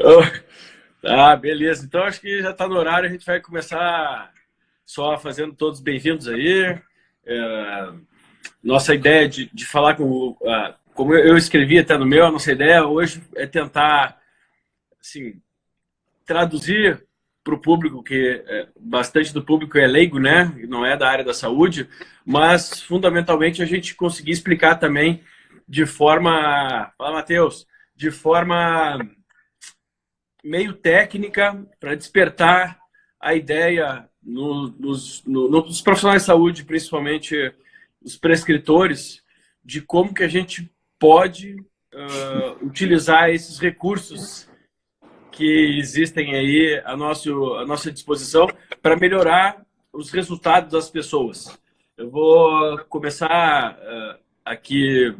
Ah, beleza. Então acho que já está no horário, a gente vai começar só fazendo todos bem-vindos aí. É, nossa ideia de, de falar com... Como eu escrevi até no meu, a nossa ideia hoje é tentar assim, traduzir para o público, que é, bastante do público é leigo, né? Não é da área da saúde, mas fundamentalmente a gente conseguir explicar também de forma... Fala, Matheus! De forma meio técnica para despertar a ideia no, nos, no, nos profissionais de saúde, principalmente os prescritores, de como que a gente pode uh, utilizar esses recursos que existem aí à, nosso, à nossa disposição para melhorar os resultados das pessoas. Eu vou começar uh, aqui...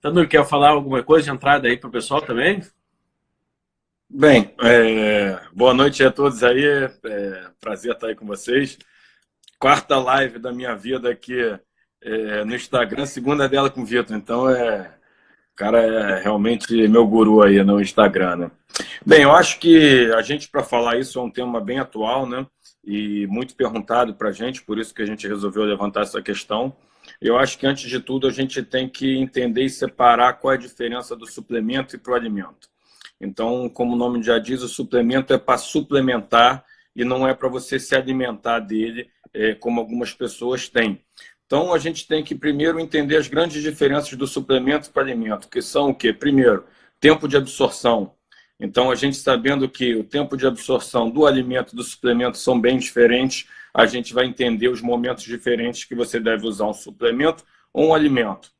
Tanto quer falar alguma coisa de entrada aí para o pessoal também? Bem, é, boa noite a todos aí, é, prazer estar aí com vocês. Quarta live da minha vida aqui é, no Instagram, segunda dela com o Vitor, então é, o cara é realmente meu guru aí no Instagram, né? Bem, eu acho que a gente, para falar isso, é um tema bem atual, né? E muito perguntado para a gente, por isso que a gente resolveu levantar essa questão. Eu acho que, antes de tudo, a gente tem que entender e separar qual é a diferença do suplemento e para o alimento. Então, como o nome já diz, o suplemento é para suplementar e não é para você se alimentar dele, é, como algumas pessoas têm. Então, a gente tem que primeiro entender as grandes diferenças do suplemento para alimento, que são o quê? Primeiro, tempo de absorção. Então, a gente sabendo que o tempo de absorção do alimento e do suplemento são bem diferentes, a gente vai entender os momentos diferentes que você deve usar um suplemento ou um alimento.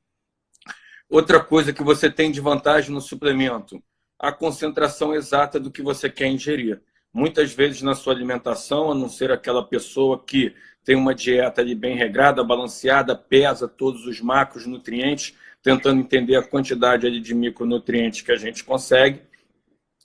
Outra coisa que você tem de vantagem no suplemento, a concentração exata do que você quer ingerir. Muitas vezes na sua alimentação, a não ser aquela pessoa que tem uma dieta ali bem regrada, balanceada, pesa todos os macronutrientes, tentando entender a quantidade ali de micronutrientes que a gente consegue,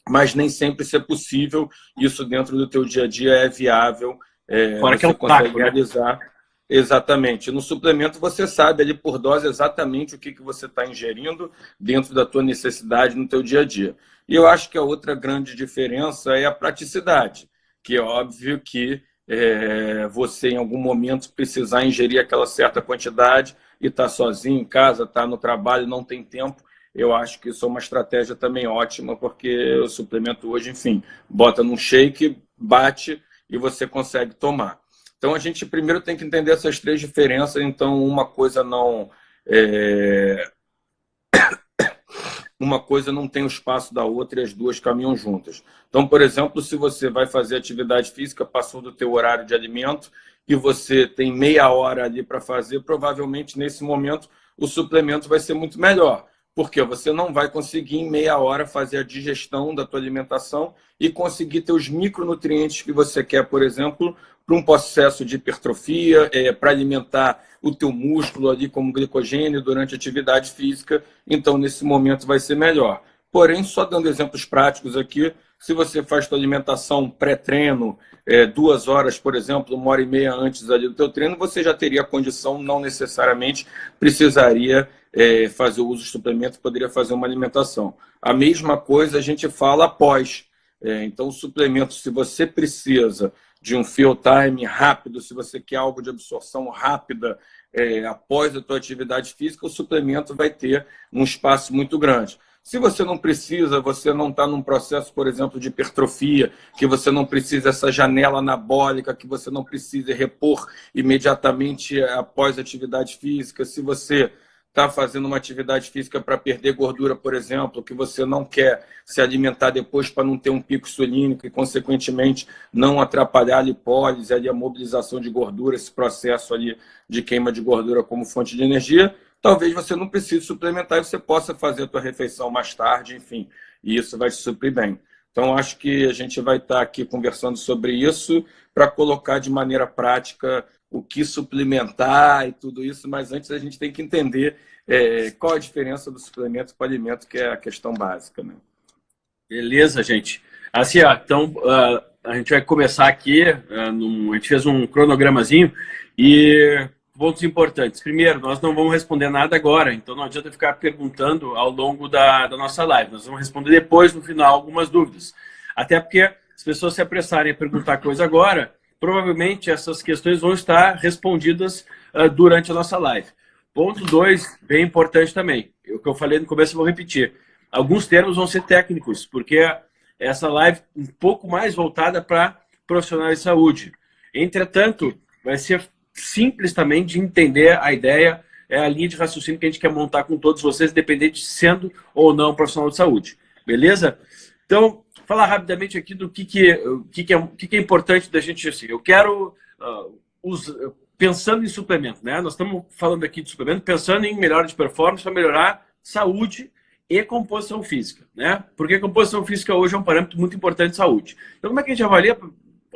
mas nem sempre isso é possível, isso dentro do teu dia a dia é viável, é, Fora você que é um consegue taco, né? realizar. Né? Exatamente. No suplemento você sabe ali por dose exatamente o que, que você está ingerindo dentro da tua necessidade no teu dia a dia. E eu acho que a outra grande diferença é a praticidade, que é óbvio que é, você em algum momento precisar ingerir aquela certa quantidade e está sozinho em casa, está no trabalho, não tem tempo, eu acho que isso é uma estratégia também ótima, porque o suplemento hoje, enfim, bota num shake, bate e você consegue tomar. Então, a gente primeiro tem que entender essas três diferenças. Então, uma coisa não... É... uma coisa não tem o espaço da outra e as duas caminham juntas. Então, por exemplo, se você vai fazer atividade física, passou do teu horário de alimento e você tem meia hora ali para fazer, provavelmente nesse momento o suplemento vai ser muito melhor. Porque você não vai conseguir em meia hora fazer a digestão da tua alimentação e conseguir ter os micronutrientes que você quer, por exemplo, para um processo de hipertrofia, é, para alimentar o teu músculo ali como glicogênio durante atividade física, então nesse momento vai ser melhor. Porém, só dando exemplos práticos aqui, se você faz sua alimentação pré-treino, é, duas horas, por exemplo, uma hora e meia antes ali do teu treino, você já teria condição, não necessariamente precisaria é, fazer o uso de suplemento, poderia fazer uma alimentação. A mesma coisa a gente fala após. É, então, suplemento, se você precisa de um fill time rápido, se você quer algo de absorção rápida é, após a tua atividade física, o suplemento vai ter um espaço muito grande. Se você não precisa, você não está num processo, por exemplo, de hipertrofia, que você não precisa essa janela anabólica, que você não precisa repor imediatamente após a atividade física, se você está fazendo uma atividade física para perder gordura, por exemplo, que você não quer se alimentar depois para não ter um pico insulínico e, consequentemente, não atrapalhar a lipólise, ali, a mobilização de gordura, esse processo ali de queima de gordura como fonte de energia, talvez você não precise suplementar e você possa fazer a tua refeição mais tarde, enfim, e isso vai te suprir bem. Então, acho que a gente vai estar aqui conversando sobre isso para colocar de maneira prática o que suplementar e tudo isso, mas antes a gente tem que entender é, qual a diferença do suplemento para o alimento, que é a questão básica. Né? Beleza, gente. Assim, ó, então uh, a gente vai começar aqui, uh, num, a gente fez um cronogramazinho e pontos importantes. Primeiro, nós não vamos responder nada agora, então não adianta ficar perguntando ao longo da, da nossa live. Nós vamos responder depois, no final, algumas dúvidas. Até porque as pessoas se apressarem a perguntar coisa agora, provavelmente essas questões vão estar respondidas uh, durante a nossa live. Ponto dois, bem importante também. O que eu falei no começo eu vou repetir. Alguns termos vão ser técnicos, porque essa live um pouco mais voltada para profissionais de saúde. Entretanto, vai ser simples também de entender a ideia, é a linha de raciocínio que a gente quer montar com todos vocês, independente de sendo ou não profissional de saúde. Beleza? Então, falar rapidamente aqui do que, que, que, que, é, que, que é importante da gente assim. Eu quero, uh, pensando em suplemento, né? Nós estamos falando aqui de suplemento, pensando em melhora de performance para melhorar saúde e composição física, né? Porque composição física hoje é um parâmetro muito importante de saúde. Então, como é que a gente avalia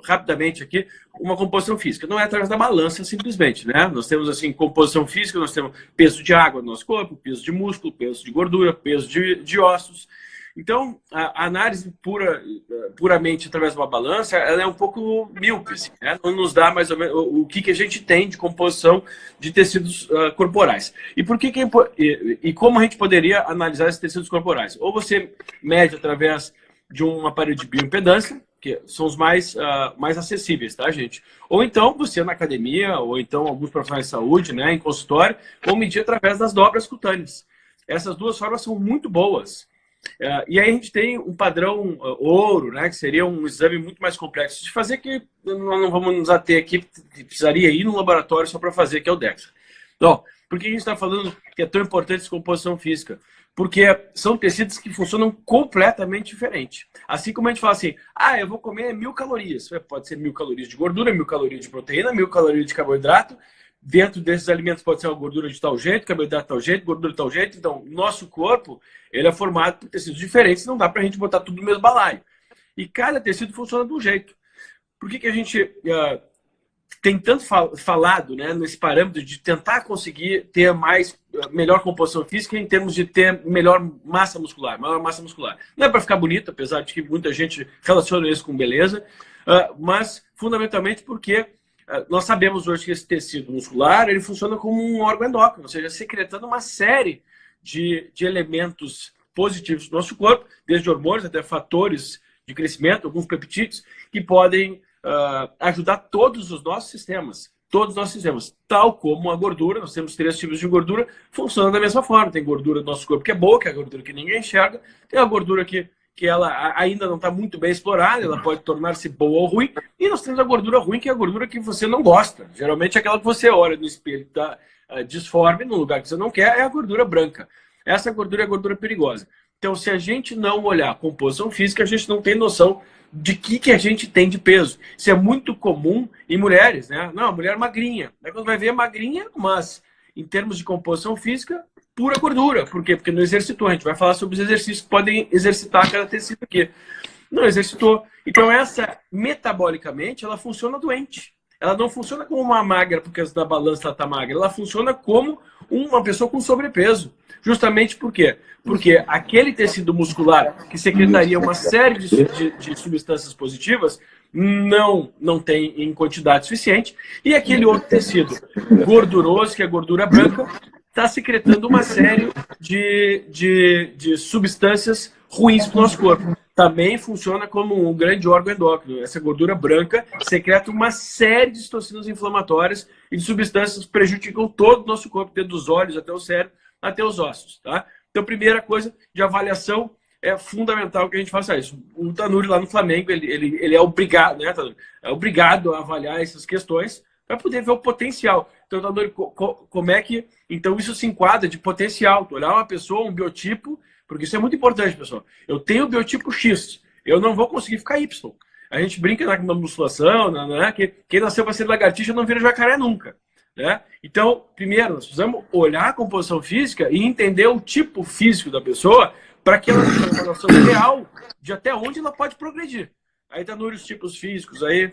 rapidamente aqui uma composição física. Não é através da balança simplesmente, né? Nós temos assim composição física, nós temos peso de água no nosso corpo, peso de músculo, peso de gordura, peso de, de ossos. Então, a análise pura, puramente através de uma balança, ela é um pouco míope, assim, né? não nos dá mais ou menos o que, que a gente tem de composição de tecidos uh, corporais. E por que, que é, e, e como a gente poderia analisar esses tecidos corporais? Ou você mede através de um aparelho de bioimpedância, que são os mais, uh, mais acessíveis, tá, gente? Ou então, você na academia, ou então alguns profissionais de saúde, né, em consultório, vão medir através das dobras cutâneas. Essas duas formas são muito boas. Uh, e aí a gente tem um padrão uh, ouro, né, que seria um exame muito mais complexo de fazer, que nós não vamos nos ater aqui, precisaria ir no laboratório só para fazer, que é o DEXA. Então, por que a gente está falando que é tão importante essa composição física? Porque são tecidos que funcionam completamente diferente. Assim como a gente fala assim, ah, eu vou comer mil calorias. Pode ser mil calorias de gordura, mil calorias de proteína, mil calorias de carboidrato. Dentro desses alimentos pode ser uma gordura de tal jeito, carboidrato de tal jeito, gordura de tal jeito. Então, nosso corpo ele é formado por tecidos diferentes, não dá para a gente botar tudo no mesmo balaio. E cada tecido funciona de um jeito. Por que, que a gente uh, tem tanto falado né, nesse parâmetro de tentar conseguir ter mais melhor composição física em termos de ter melhor massa muscular, maior massa muscular. Não é para ficar bonito, apesar de que muita gente relaciona isso com beleza, ah, mas fundamentalmente porque ah, nós sabemos hoje que esse tecido muscular ele funciona como um órgão endócrino, ou seja, secretando uma série de, de elementos positivos do nosso corpo, desde hormônios até fatores de crescimento, alguns peptídeos, que podem uh, ajudar todos os nossos sistemas. Todos os nossos sistemas. Tal como a gordura, nós temos três tipos de gordura, funciona da mesma forma. Tem gordura do nosso corpo que é boa, que é a gordura que ninguém enxerga. Tem a gordura que, que ela ainda não está muito bem explorada, ela pode tornar-se boa ou ruim. E nós temos a gordura ruim, que é a gordura que você não gosta. Geralmente é aquela que você olha no espelho, está uh, disforme, no lugar que você não quer, é a gordura branca. Essa gordura é a gordura perigosa. Então, se a gente não olhar a composição física, a gente não tem noção de que, que a gente tem de peso. Isso é muito comum em mulheres, né? Não, mulher magrinha. Aí quando vai ver, magrinha, mas em termos de composição física, pura gordura. Por quê? Porque não exercitou. A gente vai falar sobre os exercícios que podem exercitar cada tecido aqui. Não exercitou. Então essa, metabolicamente, ela funciona doente. Ela não funciona como uma magra, porque da balança ela está magra. Ela funciona como uma pessoa com sobrepeso. Justamente por quê? Porque aquele tecido muscular que secretaria uma série de, de, de substâncias positivas não, não tem em quantidade suficiente. E aquele outro tecido gorduroso, que é gordura branca, está secretando uma série de, de, de substâncias ruins para o nosso corpo. Também funciona como um grande órgão endócrino. Essa gordura branca secreta uma série de toxinas inflamatórias e de substâncias que prejudicam todo o nosso corpo, desde os olhos até o cérebro, até os ossos. Tá? Então, primeira coisa de avaliação é fundamental que a gente faça isso. O Tanuri lá no Flamengo, ele, ele, ele é obrigado, né, Tanuri? É obrigado a avaliar essas questões para poder ver o potencial. Então, Tanuri, como é que... Então, isso se enquadra de potencial. Tu olhar uma pessoa, um biotipo, porque isso é muito importante, pessoal. Eu tenho o biotipo X, eu não vou conseguir ficar Y. A gente brinca na musculação, né, que quem nasceu para ser lagartixa não vira jacaré nunca. Né? Então, primeiro, nós precisamos olhar a composição física e entender o tipo físico da pessoa para que ela tenha uma noção real de até onde ela pode progredir. Aí tá nos tipos físicos aí.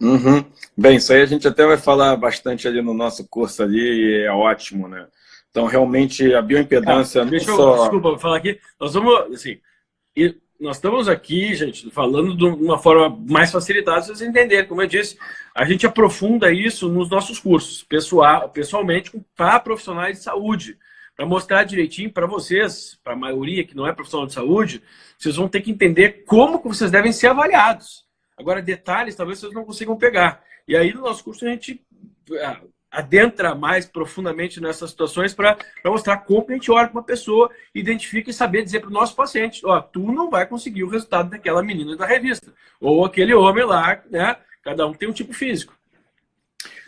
Uhum. Bem, isso aí a gente até vai falar bastante ali no nosso curso ali e é ótimo, né? Então, realmente, a bioimpedância não deixa só... Eu, desculpa, vou falar aqui. Nós vamos, assim, nós estamos aqui, gente, falando de uma forma mais facilitada, vocês entenderem. Como eu disse, a gente aprofunda isso nos nossos cursos, pessoal, pessoalmente, para profissionais de saúde. Para mostrar direitinho para vocês, para a maioria que não é profissional de saúde, vocês vão ter que entender como que vocês devem ser avaliados. Agora, detalhes talvez vocês não consigam pegar. E aí, no nosso curso, a gente ah, adentra mais profundamente nessas situações para mostrar como a gente olha para uma pessoa, identifica e saber dizer para o nosso paciente, ó, tu não vai conseguir o resultado daquela menina da revista, ou aquele homem lá, né? Cada um tem um tipo físico.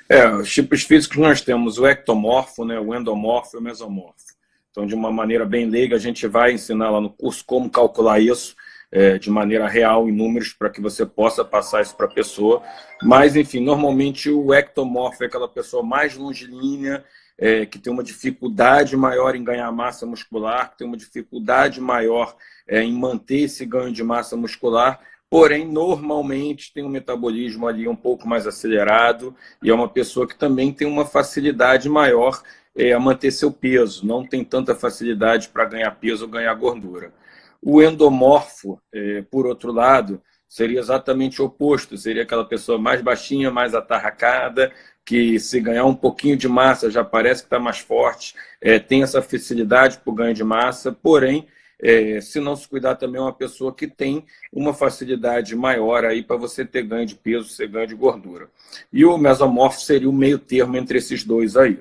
É, os tipos físicos nós temos o ectomorfo, né, o endomorfo e o mesomorfo. Então, de uma maneira bem leiga, a gente vai ensinar lá no curso como calcular isso, é, de maneira real, em números, para que você possa passar isso para a pessoa. Mas, enfim, normalmente o ectomorfo é aquela pessoa mais longilínea, é, que tem uma dificuldade maior em ganhar massa muscular, que tem uma dificuldade maior é, em manter esse ganho de massa muscular, porém, normalmente tem um metabolismo ali um pouco mais acelerado e é uma pessoa que também tem uma facilidade maior é, a manter seu peso, não tem tanta facilidade para ganhar peso ou ganhar gordura. O endomorfo, é, por outro lado, seria exatamente o oposto, seria aquela pessoa mais baixinha, mais atarracada, que se ganhar um pouquinho de massa já parece que está mais forte, é, tem essa facilidade para o ganho de massa, porém, é, se não se cuidar também é uma pessoa que tem uma facilidade maior aí para você ter ganho de peso, ser ganho de gordura. E o mesomorfo seria o meio termo entre esses dois aí.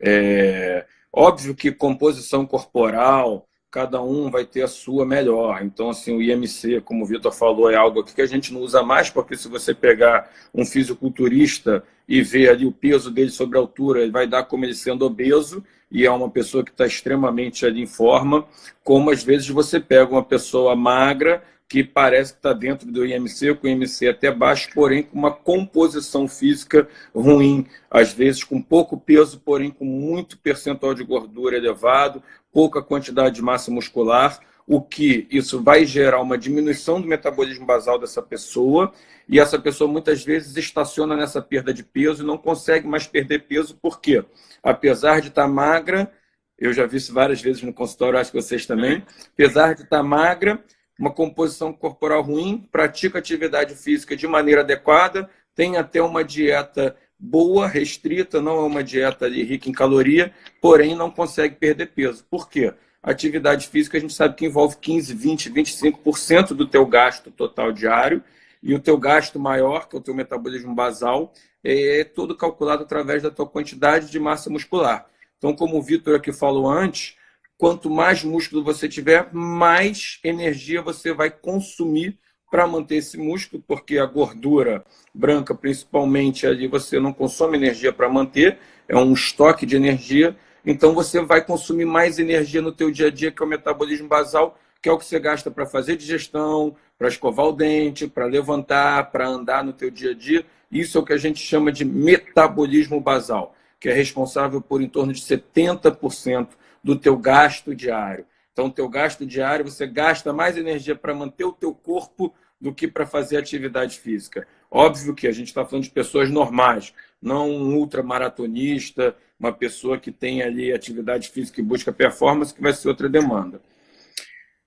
É, óbvio que composição corporal, cada um vai ter a sua melhor. Então, assim, o IMC, como o Vitor falou, é algo que a gente não usa mais, porque se você pegar um fisiculturista e ver ali o peso dele sobre a altura, ele vai dar como ele sendo obeso, e é uma pessoa que está extremamente ali em forma, como às vezes você pega uma pessoa magra, que parece que está dentro do IMC, com o IMC até baixo, porém com uma composição física ruim, às vezes com pouco peso, porém com muito percentual de gordura elevado, pouca quantidade de massa muscular, o que isso vai gerar uma diminuição do metabolismo basal dessa pessoa, e essa pessoa muitas vezes estaciona nessa perda de peso e não consegue mais perder peso, porque apesar de estar magra, eu já vi isso várias vezes no consultório, acho que vocês também, apesar de estar magra, uma composição corporal ruim, pratica atividade física de maneira adequada, tem até uma dieta boa, restrita, não é uma dieta rica em caloria, porém não consegue perder peso. Por quê? atividade física a gente sabe que envolve 15, 20, 25% do teu gasto total diário e o teu gasto maior, que é o teu metabolismo basal, é todo calculado através da tua quantidade de massa muscular. Então, como o Vitor aqui falou antes, quanto mais músculo você tiver, mais energia você vai consumir para manter esse músculo, porque a gordura branca, principalmente, ali você não consome energia para manter, é um estoque de energia, então você vai consumir mais energia no teu dia a dia, que é o metabolismo basal, que é o que você gasta para fazer digestão, para escovar o dente, para levantar, para andar no teu dia a dia. Isso é o que a gente chama de metabolismo basal, que é responsável por em torno de 70% do teu gasto diário. Então, o teu gasto diário, você gasta mais energia para manter o teu corpo do que para fazer atividade física. Óbvio que a gente está falando de pessoas normais, não um ultramaratonista, uma pessoa que tem ali atividade física e busca performance, que vai ser outra demanda.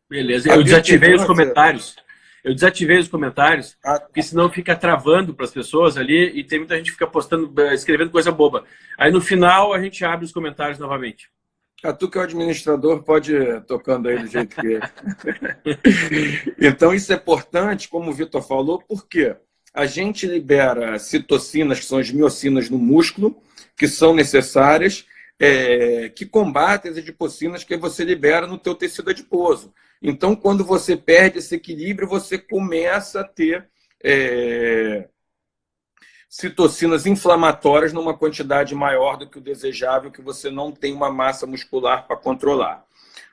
Beleza, eu desativei os comentários. Eu desativei os comentários, ah, tá. porque senão fica travando para as pessoas ali e tem muita gente que fica postando, escrevendo coisa boba. Aí no final a gente abre os comentários novamente. A ah, tu que é o administrador pode ir tocando aí do jeito que é. então, isso é importante, como o Vitor falou, porque a gente libera citocinas, que são as miocinas no músculo, que são necessárias, é, que combatem as adipocinas que você libera no teu tecido adiposo. Então, quando você perde esse equilíbrio, você começa a ter é, citocinas inflamatórias numa quantidade maior do que o desejável, que você não tem uma massa muscular para controlar.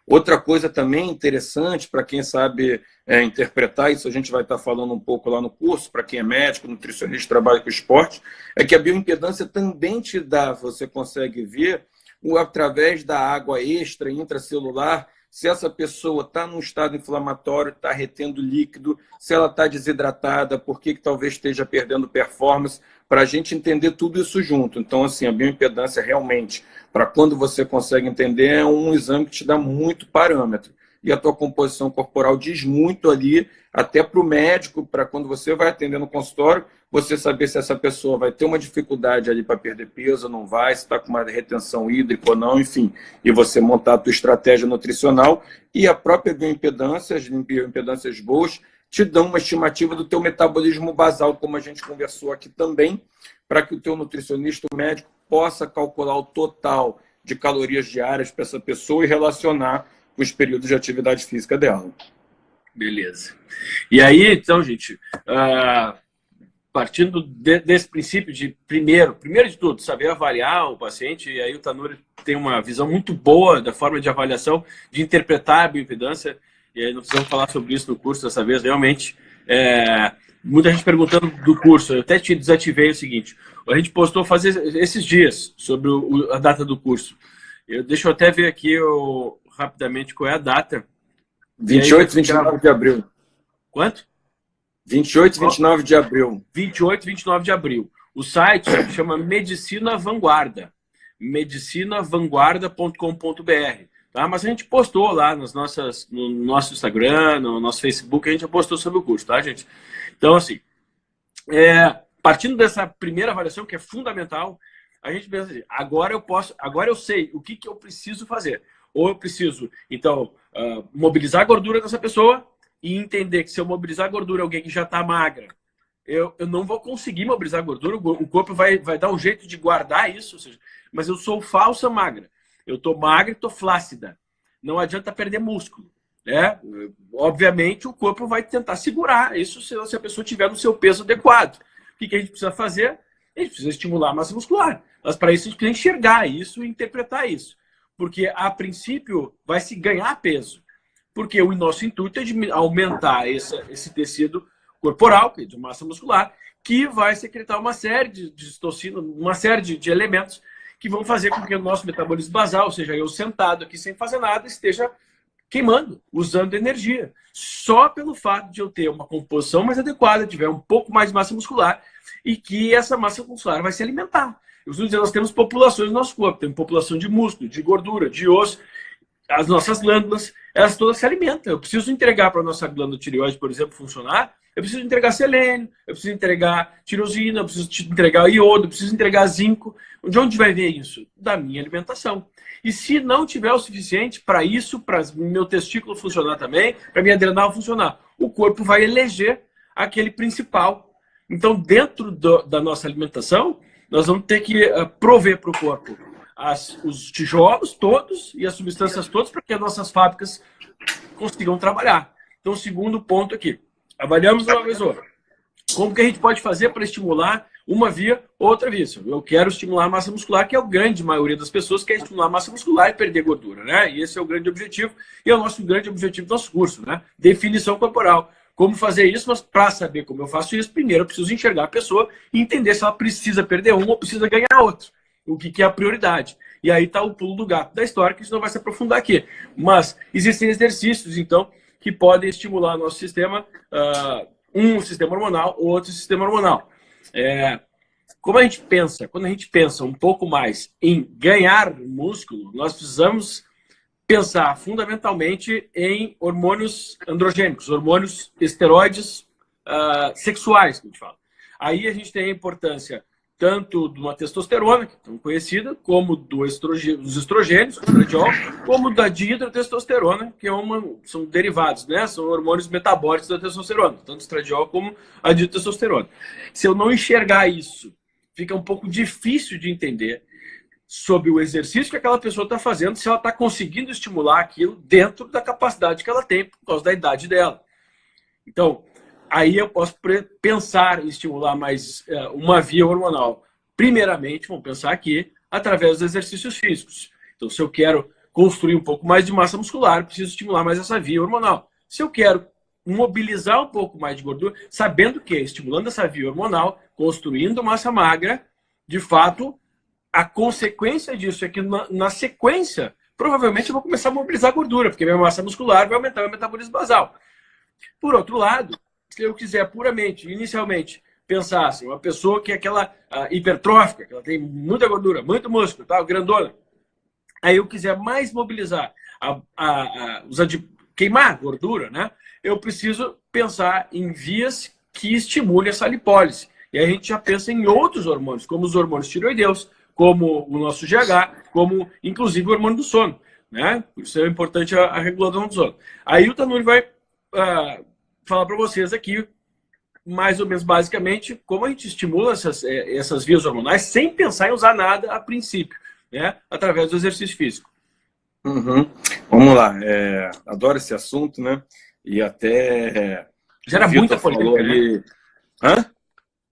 Outra coisa também interessante, para quem sabe é, interpretar, isso a gente vai estar falando um pouco lá no curso, para quem é médico, nutricionista, trabalha com esporte, é que a bioimpedância também te dá, você consegue ver, através da água extra intracelular, se essa pessoa está num estado inflamatório, está retendo líquido, se ela está desidratada, por que, que talvez esteja perdendo performance, para a gente entender tudo isso junto. Então, assim, a bioimpedância realmente, para quando você consegue entender, é um exame que te dá muito parâmetro. e a tua composição corporal diz muito ali, até para o médico, para quando você vai atender no consultório, você saber se essa pessoa vai ter uma dificuldade ali para perder peso, não vai, se está com uma retenção hídrica ou não, enfim, e você montar a tua estratégia nutricional e a própria bioimpedância, as bioimpedâncias boas, te dão uma estimativa do teu metabolismo basal, como a gente conversou aqui também, para que o teu nutricionista, o médico, possa calcular o total de calorias diárias para essa pessoa e relacionar com os períodos de atividade física dela. Beleza. E aí, então, gente, uh, partindo de, desse princípio de, primeiro, primeiro de tudo, saber avaliar o paciente, e aí o Tanuri tem uma visão muito boa da forma de avaliação, de interpretar a bioimpedância, e aí não precisamos falar sobre isso no curso dessa vez, realmente. É, muita gente perguntando do curso, eu até te desativei o seguinte, a gente postou fazer esses dias sobre o, a data do curso. Eu, deixa eu até ver aqui eu, rapidamente qual é a data. 28 e 29 de abril. Quanto? 28 e 29 de abril. 28 e 29 de abril. O site chama Medicina Vanguarda. medicinavanguarda.com.br. Tá? Mas a gente postou lá nas nossas, no nosso Instagram, no nosso Facebook, a gente postou sobre o curso, tá, gente? Então, assim, é, partindo dessa primeira avaliação, que é fundamental, a gente pensa assim, agora eu posso, agora eu sei o que, que eu preciso fazer. Ou eu preciso, então, uh, mobilizar a gordura dessa pessoa e entender que se eu mobilizar gordura alguém que já está magra, eu, eu não vou conseguir mobilizar gordura, o corpo vai, vai dar um jeito de guardar isso, seja, mas eu sou falsa magra. Eu estou magra e estou flácida. Não adianta perder músculo. Né? Obviamente, o corpo vai tentar segurar isso se a pessoa tiver no seu peso adequado. O que, que a gente precisa fazer? A gente precisa estimular a massa muscular. Mas para isso a gente precisa enxergar isso e interpretar isso. Porque, a princípio, vai se ganhar peso. Porque o nosso intuito é de aumentar esse, esse tecido corporal, que é de massa muscular, que vai secretar uma série de, de uma série de, de, elementos que vão fazer com que o nosso metabolismo basal, ou seja, eu sentado aqui sem fazer nada, esteja queimando, usando energia. Só pelo fato de eu ter uma composição mais adequada, tiver um pouco mais de massa muscular e que essa massa muscular vai se alimentar. Eu costumo dizer, nós temos populações no nosso corpo, temos população de músculo, de gordura, de osso, as nossas glândulas, elas todas se alimentam. Eu preciso entregar para a nossa glândula tireoide, por exemplo, funcionar, eu preciso entregar selênio, eu preciso entregar tirosina, eu preciso entregar iodo, eu preciso entregar zinco. De onde vai ver isso? Da minha alimentação. E se não tiver o suficiente para isso, para meu testículo funcionar também, para minha adrenal funcionar, o corpo vai eleger aquele principal. Então, dentro do, da nossa alimentação, nós vamos ter que uh, prover para o corpo as, os tijolos todos e as substâncias todas para que as nossas fábricas consigam trabalhar. Então, segundo ponto aqui, avaliamos uma vez outra. Como que a gente pode fazer para estimular uma via, outra via. Eu quero estimular a massa muscular, que é a grande maioria das pessoas quer estimular a massa muscular e perder gordura, né? E esse é o grande objetivo, e é o nosso grande objetivo do nosso curso, né? Definição corporal. Como fazer isso, mas para saber como eu faço isso, primeiro eu preciso enxergar a pessoa e entender se ela precisa perder um ou precisa ganhar outro. O que, que é a prioridade. E aí está o pulo do gato da história, que a gente não vai se aprofundar aqui. Mas existem exercícios, então, que podem estimular nosso sistema, uh, um sistema hormonal, outro sistema hormonal. É, como a gente pensa, quando a gente pensa um pouco mais em ganhar músculo, nós precisamos pensar fundamentalmente em hormônios androgênicos, hormônios esteroides uh, sexuais, que a gente fala. Aí a gente tem a importância tanto de uma testosterona, que é tão conhecida, como do estrogênio, dos estrogênios, estradiol, como da dihidrotestosterona, que é uma, são derivados, né? São hormônios metabólicos da testosterona, tanto estradiol como a dihidrotestosterona. Se eu não enxergar isso, fica um pouco difícil de entender sobre o exercício que aquela pessoa está fazendo, se ela está conseguindo estimular aquilo dentro da capacidade que ela tem, por causa da idade dela. Então, aí eu posso pensar em estimular mais é, uma via hormonal. Primeiramente, vamos pensar aqui, através dos exercícios físicos. Então, se eu quero construir um pouco mais de massa muscular, preciso estimular mais essa via hormonal. Se eu quero mobilizar um pouco mais de gordura, sabendo que, estimulando essa via hormonal, construindo massa magra, de fato, a consequência disso é que, na, na sequência, provavelmente eu vou começar a mobilizar gordura, porque minha massa muscular vai aumentar o metabolismo basal. Por outro lado, se eu quiser puramente, inicialmente, pensar assim, uma pessoa que é aquela uh, hipertrófica, que ela tem muita gordura, muito músculo, tá? grandona, aí eu quiser mais mobilizar a, a, a, os adip... queimar gordura, né? Eu preciso pensar em vias que estimulem essa lipólise. E a gente já pensa em outros hormônios, como os hormônios tiroideus, como o nosso GH, como inclusive o hormônio do sono. Né? Isso é importante a, a regulação do sono. Aí o Tanuri vai uh, falar para vocês aqui, mais ou menos basicamente, como a gente estimula essas, eh, essas vias hormonais sem pensar em usar nada a princípio, né? através do exercício físico. Uhum. Vamos lá, é, adoro esse assunto, né? E até. É, Gera muita polêmica. Ali... Né? Hã?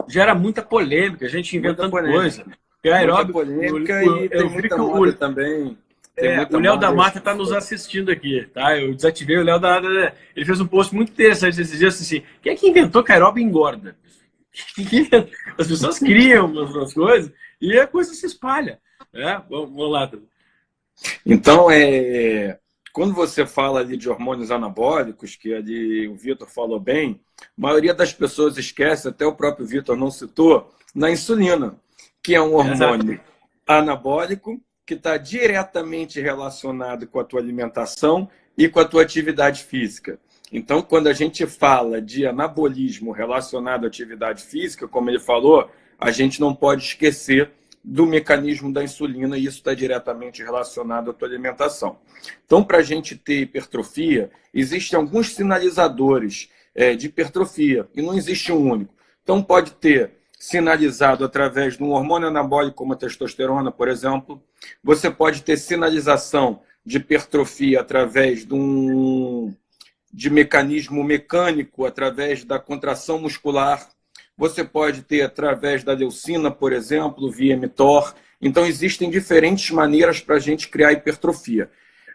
Gera muita polêmica, a gente inventando coisa. E aeróbico, polêmica e tem muita moda também. É, o Léo da Mata está nos assistindo aqui, tá? Eu desativei o Léo da Mata. Ele fez um post muito interessante esses dias assim: quem é que inventou aeróbico engorda? As pessoas criam umas coisas e a coisa se espalha. É? Vamos, vamos lá. Então, é, quando você fala ali de hormônios anabólicos, que ali o Vitor falou bem, a maioria das pessoas esquece, até o próprio Vitor não citou, na insulina que é um hormônio Exato. anabólico que está diretamente relacionado com a tua alimentação e com a tua atividade física. Então, quando a gente fala de anabolismo relacionado à atividade física, como ele falou, a gente não pode esquecer do mecanismo da insulina e isso está diretamente relacionado à tua alimentação. Então, para a gente ter hipertrofia, existem alguns sinalizadores é, de hipertrofia e não existe um único. Então, pode ter sinalizado através de um hormônio anabólico como a testosterona, por exemplo. Você pode ter sinalização de hipertrofia através de um de mecanismo mecânico, através da contração muscular. Você pode ter através da leucina, por exemplo, via mTOR. Então, existem diferentes maneiras para a gente criar hipertrofia.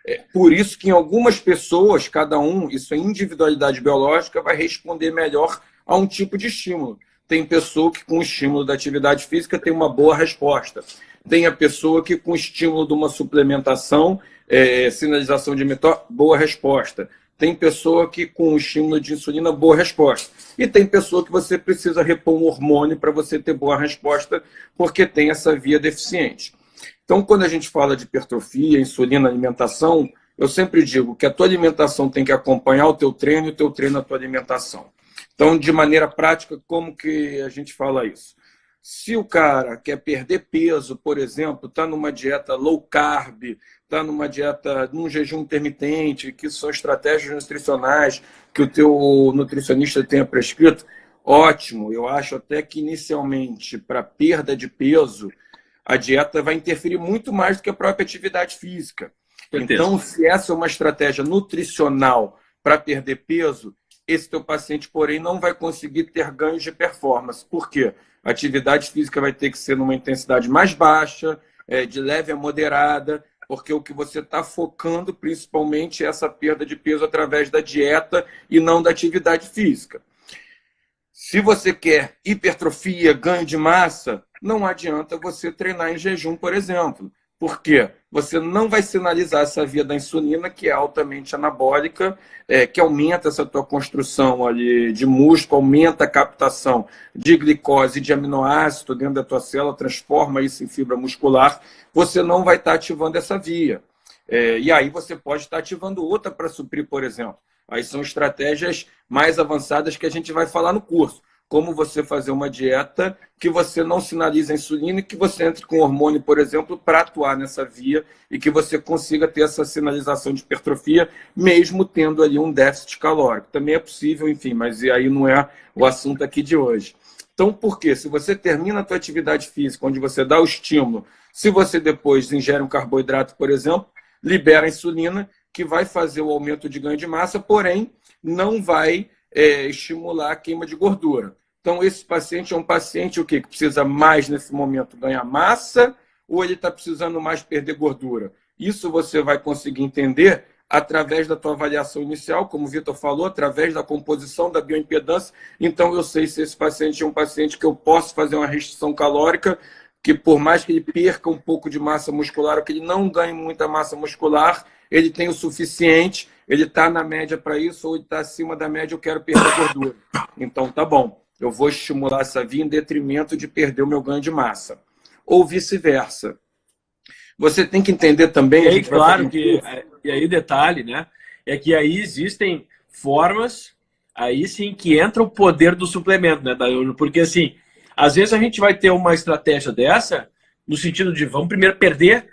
É por isso que em algumas pessoas, cada um, isso é individualidade biológica, vai responder melhor a um tipo de estímulo. Tem pessoa que, com o estímulo da atividade física, tem uma boa resposta. Tem a pessoa que, com o estímulo de uma suplementação, é, sinalização de mTOR, boa resposta. Tem pessoa que, com o estímulo de insulina, boa resposta. E tem pessoa que você precisa repor um hormônio para você ter boa resposta, porque tem essa via deficiente. Então, quando a gente fala de hipertrofia, insulina, alimentação, eu sempre digo que a tua alimentação tem que acompanhar o teu treino e o teu treino a tua alimentação. Então, de maneira prática, como que a gente fala isso? Se o cara quer perder peso, por exemplo, está numa dieta low carb, está numa dieta, num jejum intermitente, que são estratégias nutricionais que o teu nutricionista tenha prescrito, ótimo. Eu acho até que inicialmente, para perda de peso, a dieta vai interferir muito mais do que a própria atividade física. Então, se essa é uma estratégia nutricional para perder peso, esse teu paciente, porém, não vai conseguir ter ganhos de performance. Por quê? A atividade física vai ter que ser numa intensidade mais baixa, é, de leve a moderada, porque o que você está focando principalmente é essa perda de peso através da dieta e não da atividade física. Se você quer hipertrofia, ganho de massa, não adianta você treinar em jejum, por exemplo. Por quê? Você não vai sinalizar essa via da insulina, que é altamente anabólica, é, que aumenta essa tua construção ali de músculo, aumenta a captação de glicose e de aminoácido dentro da tua célula, transforma isso em fibra muscular. Você não vai estar ativando essa via. É, e aí você pode estar ativando outra para suprir, por exemplo. Aí são estratégias mais avançadas que a gente vai falar no curso como você fazer uma dieta que você não sinalize a insulina e que você entre com hormônio, por exemplo, para atuar nessa via e que você consiga ter essa sinalização de hipertrofia, mesmo tendo ali um déficit calórico. Também é possível, enfim, mas aí não é o assunto aqui de hoje. Então, por quê? Se você termina a tua atividade física, onde você dá o estímulo, se você depois ingere um carboidrato, por exemplo, libera a insulina, que vai fazer o aumento de ganho de massa, porém, não vai é, estimular a queima de gordura. Então, esse paciente é um paciente o quê? que precisa mais, nesse momento, ganhar massa ou ele está precisando mais perder gordura? Isso você vai conseguir entender através da tua avaliação inicial, como o Vitor falou, através da composição da bioimpedância. Então, eu sei se esse paciente é um paciente que eu posso fazer uma restrição calórica, que por mais que ele perca um pouco de massa muscular, ou que ele não ganhe muita massa muscular, ele tem o suficiente, ele está na média para isso, ou ele está acima da média, eu quero perder gordura. Então, tá bom eu vou estimular essa via em detrimento de perder o meu ganho de massa. Ou vice-versa. Você tem que entender também... E aí, claro que... É, e aí, detalhe, né? é que aí existem formas, aí sim que entra o poder do suplemento, né, Dayuno? Porque assim, às vezes a gente vai ter uma estratégia dessa, no sentido de vamos primeiro perder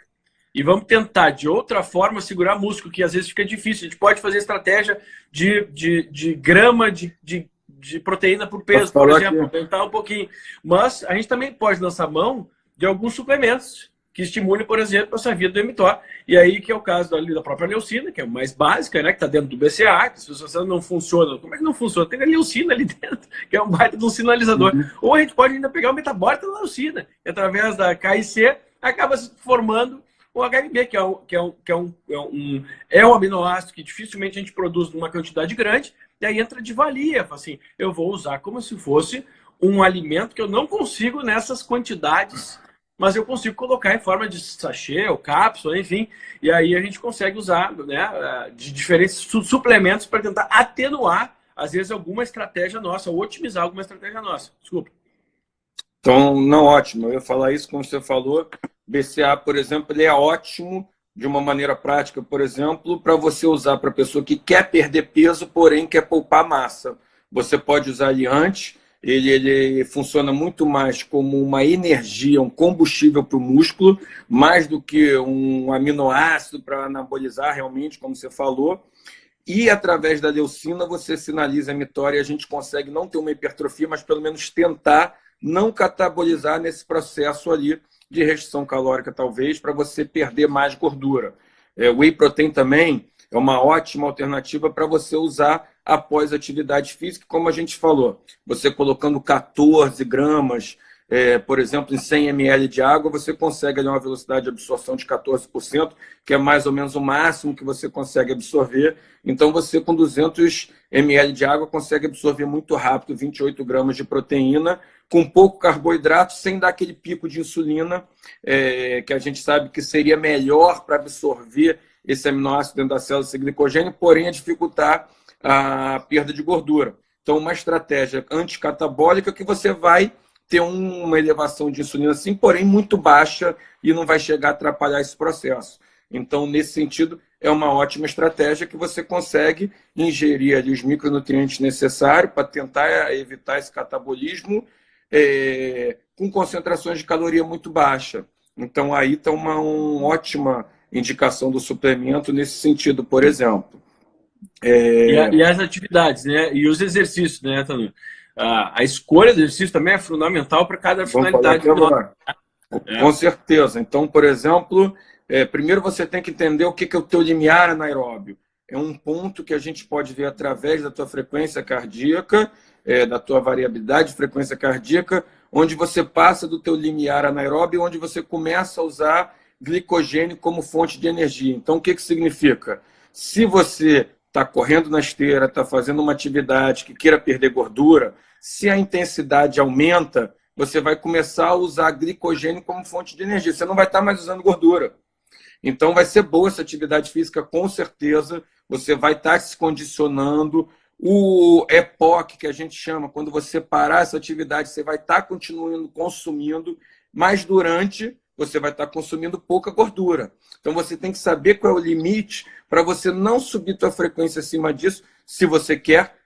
e vamos tentar de outra forma segurar músculo, que às vezes fica difícil. A gente pode fazer estratégia de, de, de grama de, de, de proteína por peso, por exemplo, aumentar um pouquinho. Mas a gente também pode lançar mão de alguns suplementos que estimule, por exemplo, essa via do mTOR. E aí que é o caso da, da própria leucina, que é mais básica, né, que está dentro do BCA, que se você não funciona, como é que não funciona? Tem a leucina ali dentro, que é um baita de um sinalizador. Uhum. Ou a gente pode ainda pegar o metabólito da leucina, que através da KIC acaba se formando o HMB, que é um, que é um, que é um, é um, é um aminoácido que dificilmente a gente produz numa quantidade grande, e aí entra de valia, assim, eu vou usar como se fosse um alimento que eu não consigo nessas quantidades mas eu consigo colocar em forma de sachê ou cápsula, enfim, e aí a gente consegue usar né, de diferentes suplementos para tentar atenuar, às vezes, alguma estratégia nossa, ou otimizar alguma estratégia nossa. Desculpa. Então, não ótimo. Eu ia falar isso como você falou. BCA, por exemplo, ele é ótimo de uma maneira prática, por exemplo, para você usar para pessoa que quer perder peso, porém quer poupar massa. Você pode usar ele antes, ele, ele funciona muito mais como uma energia, um combustível para o músculo, mais do que um aminoácido para anabolizar realmente, como você falou. E através da leucina você sinaliza a mitória e a gente consegue não ter uma hipertrofia, mas pelo menos tentar não catabolizar nesse processo ali de restrição calórica, talvez, para você perder mais gordura. É, whey protein também é uma ótima alternativa para você usar após atividade física, como a gente falou. Você colocando 14 gramas, é, por exemplo, em 100 ml de água, você consegue ali, uma velocidade de absorção de 14%, que é mais ou menos o máximo que você consegue absorver. Então, você com 200 ml de água consegue absorver muito rápido 28 gramas de proteína, com pouco carboidrato, sem dar aquele pico de insulina, é, que a gente sabe que seria melhor para absorver esse aminoácido dentro da célula, esse glicogênio, porém a dificultar a perda de gordura. Então, uma estratégia anticatabólica que você vai ter uma elevação de insulina, sim, porém muito baixa e não vai chegar a atrapalhar esse processo. Então, nesse sentido, é uma ótima estratégia que você consegue ingerir ali os micronutrientes necessários para tentar evitar esse catabolismo é, com concentrações de caloria muito baixa. Então, aí está uma, uma ótima indicação do suplemento nesse sentido, por exemplo. É... E, a, e, as atividades, né? E os exercícios, né, Tanu? A, a escolha do exercício também é fundamental para cada finalidade. É. Com certeza. Então, por exemplo, é, primeiro você tem que entender o que, que é o teu limiar anaeróbio. É um ponto que a gente pode ver através da tua frequência cardíaca, é, da tua variabilidade de frequência cardíaca, onde você passa do teu limiar anaeróbio, onde você começa a usar glicogênio como fonte de energia. Então, o que, que significa? Se você está correndo na esteira, está fazendo uma atividade que queira perder gordura, se a intensidade aumenta, você vai começar a usar glicogênio como fonte de energia. Você não vai estar tá mais usando gordura. Então, vai ser boa essa atividade física, com certeza. Você vai estar tá se condicionando. O EPOC, que a gente chama, quando você parar essa atividade, você vai estar tá continuando consumindo, mas durante você vai estar consumindo pouca gordura. Então você tem que saber qual é o limite para você não subir sua frequência acima disso se você quer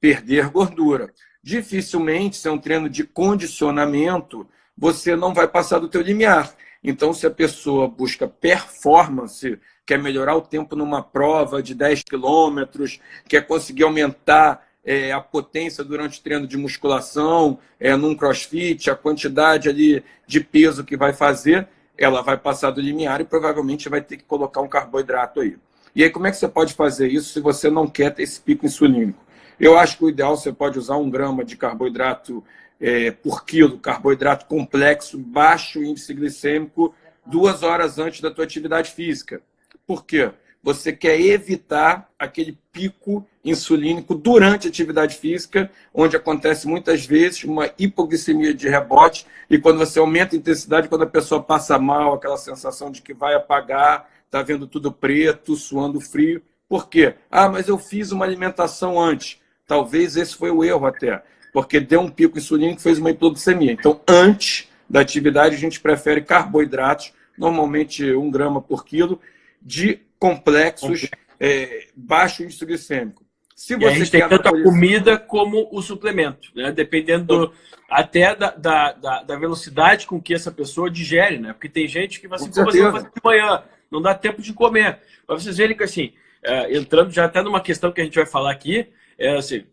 perder gordura. Dificilmente, se é um treino de condicionamento, você não vai passar do teu limiar. Então, se a pessoa busca performance, quer melhorar o tempo numa prova de 10 quilômetros, quer conseguir aumentar é, a potência durante o treino de musculação, é, num crossfit, a quantidade ali de peso que vai fazer, ela vai passar do limiar e provavelmente vai ter que colocar um carboidrato aí. E aí, como é que você pode fazer isso se você não quer ter esse pico insulínico? Eu acho que o ideal você pode usar um grama de carboidrato é, por quilo, carboidrato complexo, baixo índice glicêmico, duas horas antes da tua atividade física. Por quê? você quer evitar aquele pico insulínico durante a atividade física, onde acontece muitas vezes uma hipoglicemia de rebote, e quando você aumenta a intensidade, quando a pessoa passa mal, aquela sensação de que vai apagar, está vendo tudo preto, suando frio. Por quê? Ah, mas eu fiz uma alimentação antes. Talvez esse foi o erro até, porque deu um pico insulínico e fez uma hipoglicemia. Então, antes da atividade, a gente prefere carboidratos, normalmente um grama por quilo, de complexos é, baixo índice glicêmico. Se você e a gente tem tanto a comida como o suplemento, né? dependendo do, até da, da, da, velocidade com que essa pessoa digere, né? Porque tem gente que vai assim, você vai fazer de manhã, não dá tempo de comer. Para vocês verem que, assim, é, entrando já até numa questão que a gente vai falar aqui, é assim,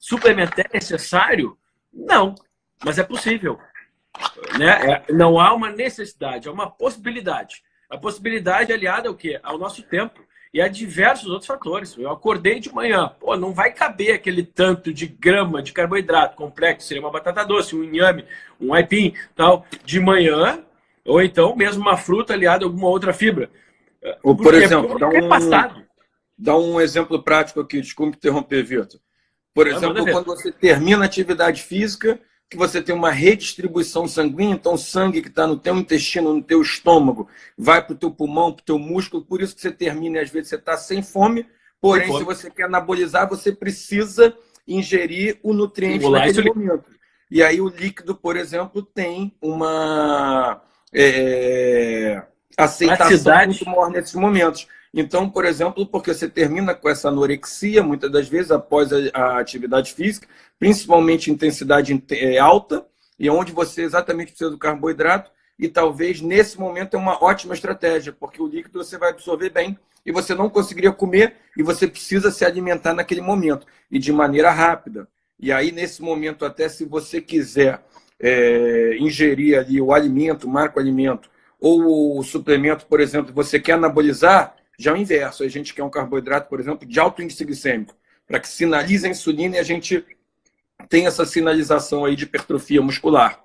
suplementar é necessário? Não, mas é possível. Né? É, não há uma necessidade, é uma possibilidade. A possibilidade aliada ao quê? Ao nosso tempo e a diversos outros fatores. Eu acordei de manhã, pô, não vai caber aquele tanto de grama de carboidrato complexo, seria uma batata doce, um inhame, um aipim, tal, de manhã, ou então mesmo uma fruta aliada a alguma outra fibra. Ou, por exemplo, dá um, passado. dá um exemplo prático aqui, desculpe interromper, Vitor. Por exemplo, quando você termina a atividade física, que você tem uma redistribuição sanguínea, então o sangue que está no teu intestino, no teu estômago, vai para o teu pulmão, para o teu músculo, por isso que você termina e às vezes você está sem fome, porém, sem fome. se você quer anabolizar, você precisa ingerir o nutriente naquele momento. E aí o líquido, por exemplo, tem uma é, aceitação muito maior nesses momentos. Então, por exemplo, porque você termina com essa anorexia, muitas das vezes, após a, atividade física, principalmente intensidade é, alta, e onde você exatamente precisa do carboidrato, e talvez nesse momento é uma ótima estratégia, porque o líquido você vai absorver bem e você não conseguiria comer e você precisa se alimentar naquele momento e de maneira rápida. E aí, nesse momento, até se você quiser é, ingerir ali o alimento, o alimento, ou o suplemento, por exemplo, você quer anabolizar, já é o inverso. A gente quer um carboidrato, por exemplo, de alto índice glicêmico, para que sinalize a insulina e a gente tem essa sinalização aí de hipertrofia muscular.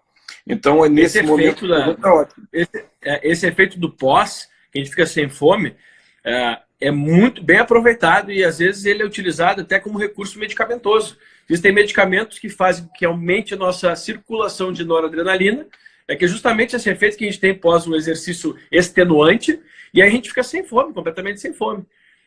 Então, é nesse esse momento... Efeito da, ótimo. Esse, é, esse, efeito do pós, que a gente fica sem fome, é, é, muito bem aproveitado e, às vezes, ele é utilizado até como recurso medicamentoso. Existem medicamentos que fazem que aumente a nossa circulação de noradrenalina, é que é justamente esse efeito que a gente tem pós um exercício extenuante, e aí a gente fica sem fome, completamente sem fome.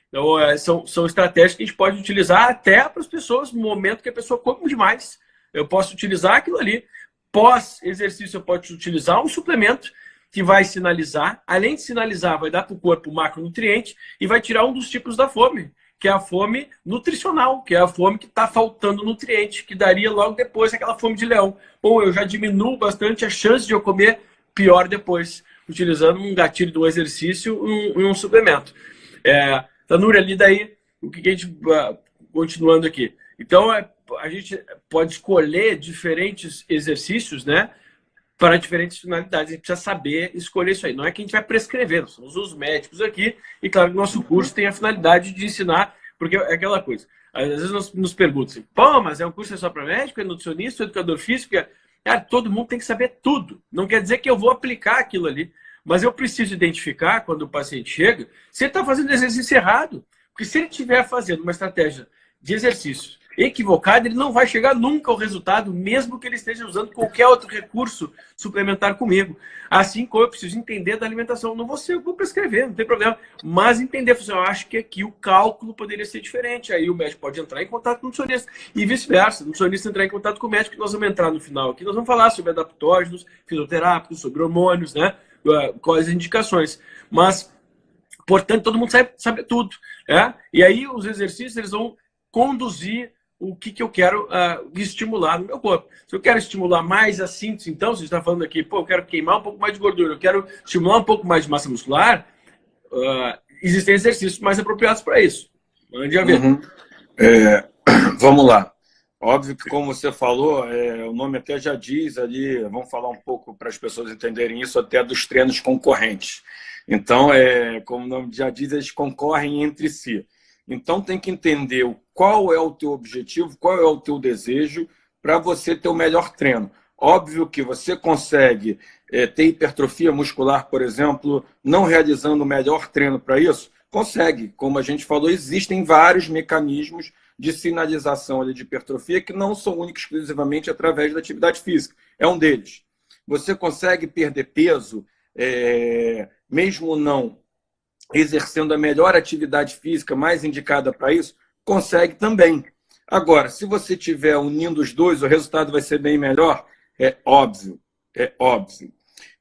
Então, é, são, são estratégias que a gente pode utilizar até para as pessoas no momento que a pessoa come demais. Eu posso utilizar aquilo ali. Pós-exercício, eu posso utilizar um suplemento que vai sinalizar, além de sinalizar, vai dar para o corpo macronutriente e vai tirar um dos tipos da fome, que é a fome nutricional, que é a fome que está faltando nutriente, que daria logo depois aquela fome de leão. Bom, eu já diminuo bastante a chance de eu comer pior depois, utilizando um gatilho do exercício e um, um, suplemento. É, Tanuri, ali daí, o que a gente... Uh, continuando aqui. Então, é, a gente pode escolher diferentes exercícios, né? Para diferentes finalidades. A gente precisa saber escolher isso aí. Não é que a gente vai prescrever, somos os médicos aqui. E claro que nosso curso tem a finalidade de ensinar, porque é aquela coisa. Às vezes nos, nos perguntam assim, pô, mas é um curso só para médico, é nutricionista, é educador físico? É... Cara, todo mundo tem que saber tudo. Não quer dizer que eu vou aplicar aquilo ali. Mas eu preciso identificar, quando o paciente chega, se ele está fazendo exercício errado. Porque se ele estiver fazendo uma estratégia de exercício equivocada, ele não vai chegar nunca ao resultado, mesmo que ele esteja usando qualquer outro recurso suplementar comigo. Assim como eu preciso entender da alimentação. Não vou, ser, vou prescrever, não tem problema. Mas entender, eu acho que aqui o cálculo poderia ser diferente. Aí o médico pode entrar em contato com o nutricionista. E vice-versa. O nutricionista entrar em contato com o médico, que nós vamos entrar no final aqui. Nós vamos falar sobre adaptógenos, fisioterápicos, sobre hormônios, né? Uh, quais as indicações. Mas, portanto, todo mundo sabe, sabe tudo. É? E aí os exercícios eles vão conduzir o que, que eu quero uh, estimular no meu corpo. Se eu quero estimular mais a síntese, então, você está falando aqui, pô, eu quero queimar um pouco mais de gordura, eu quero estimular um pouco mais de massa muscular, uh, existem exercícios mais apropriados para isso. Mande a ver. Uhum. É, vamos lá. Óbvio que, como você falou, é, o nome até já diz ali, vamos falar um pouco para as pessoas entenderem isso, até dos treinos concorrentes. Então, é, como o nome já diz, eles concorrem entre si. Então, tem que entender qual é o teu objetivo, qual é o teu desejo para você ter o melhor treino. Óbvio que você consegue é, ter hipertrofia muscular, por exemplo, não realizando o melhor treino para isso? Consegue. Como a gente falou, existem vários mecanismos de sinalização ali de hipertrofia que não são únicos exclusivamente através da atividade física. É um deles. Você consegue perder peso, é, mesmo não exercendo a melhor atividade física mais indicada para isso? Consegue também. Agora, se você estiver unindo os dois, o resultado vai ser bem melhor? É óbvio, é óbvio.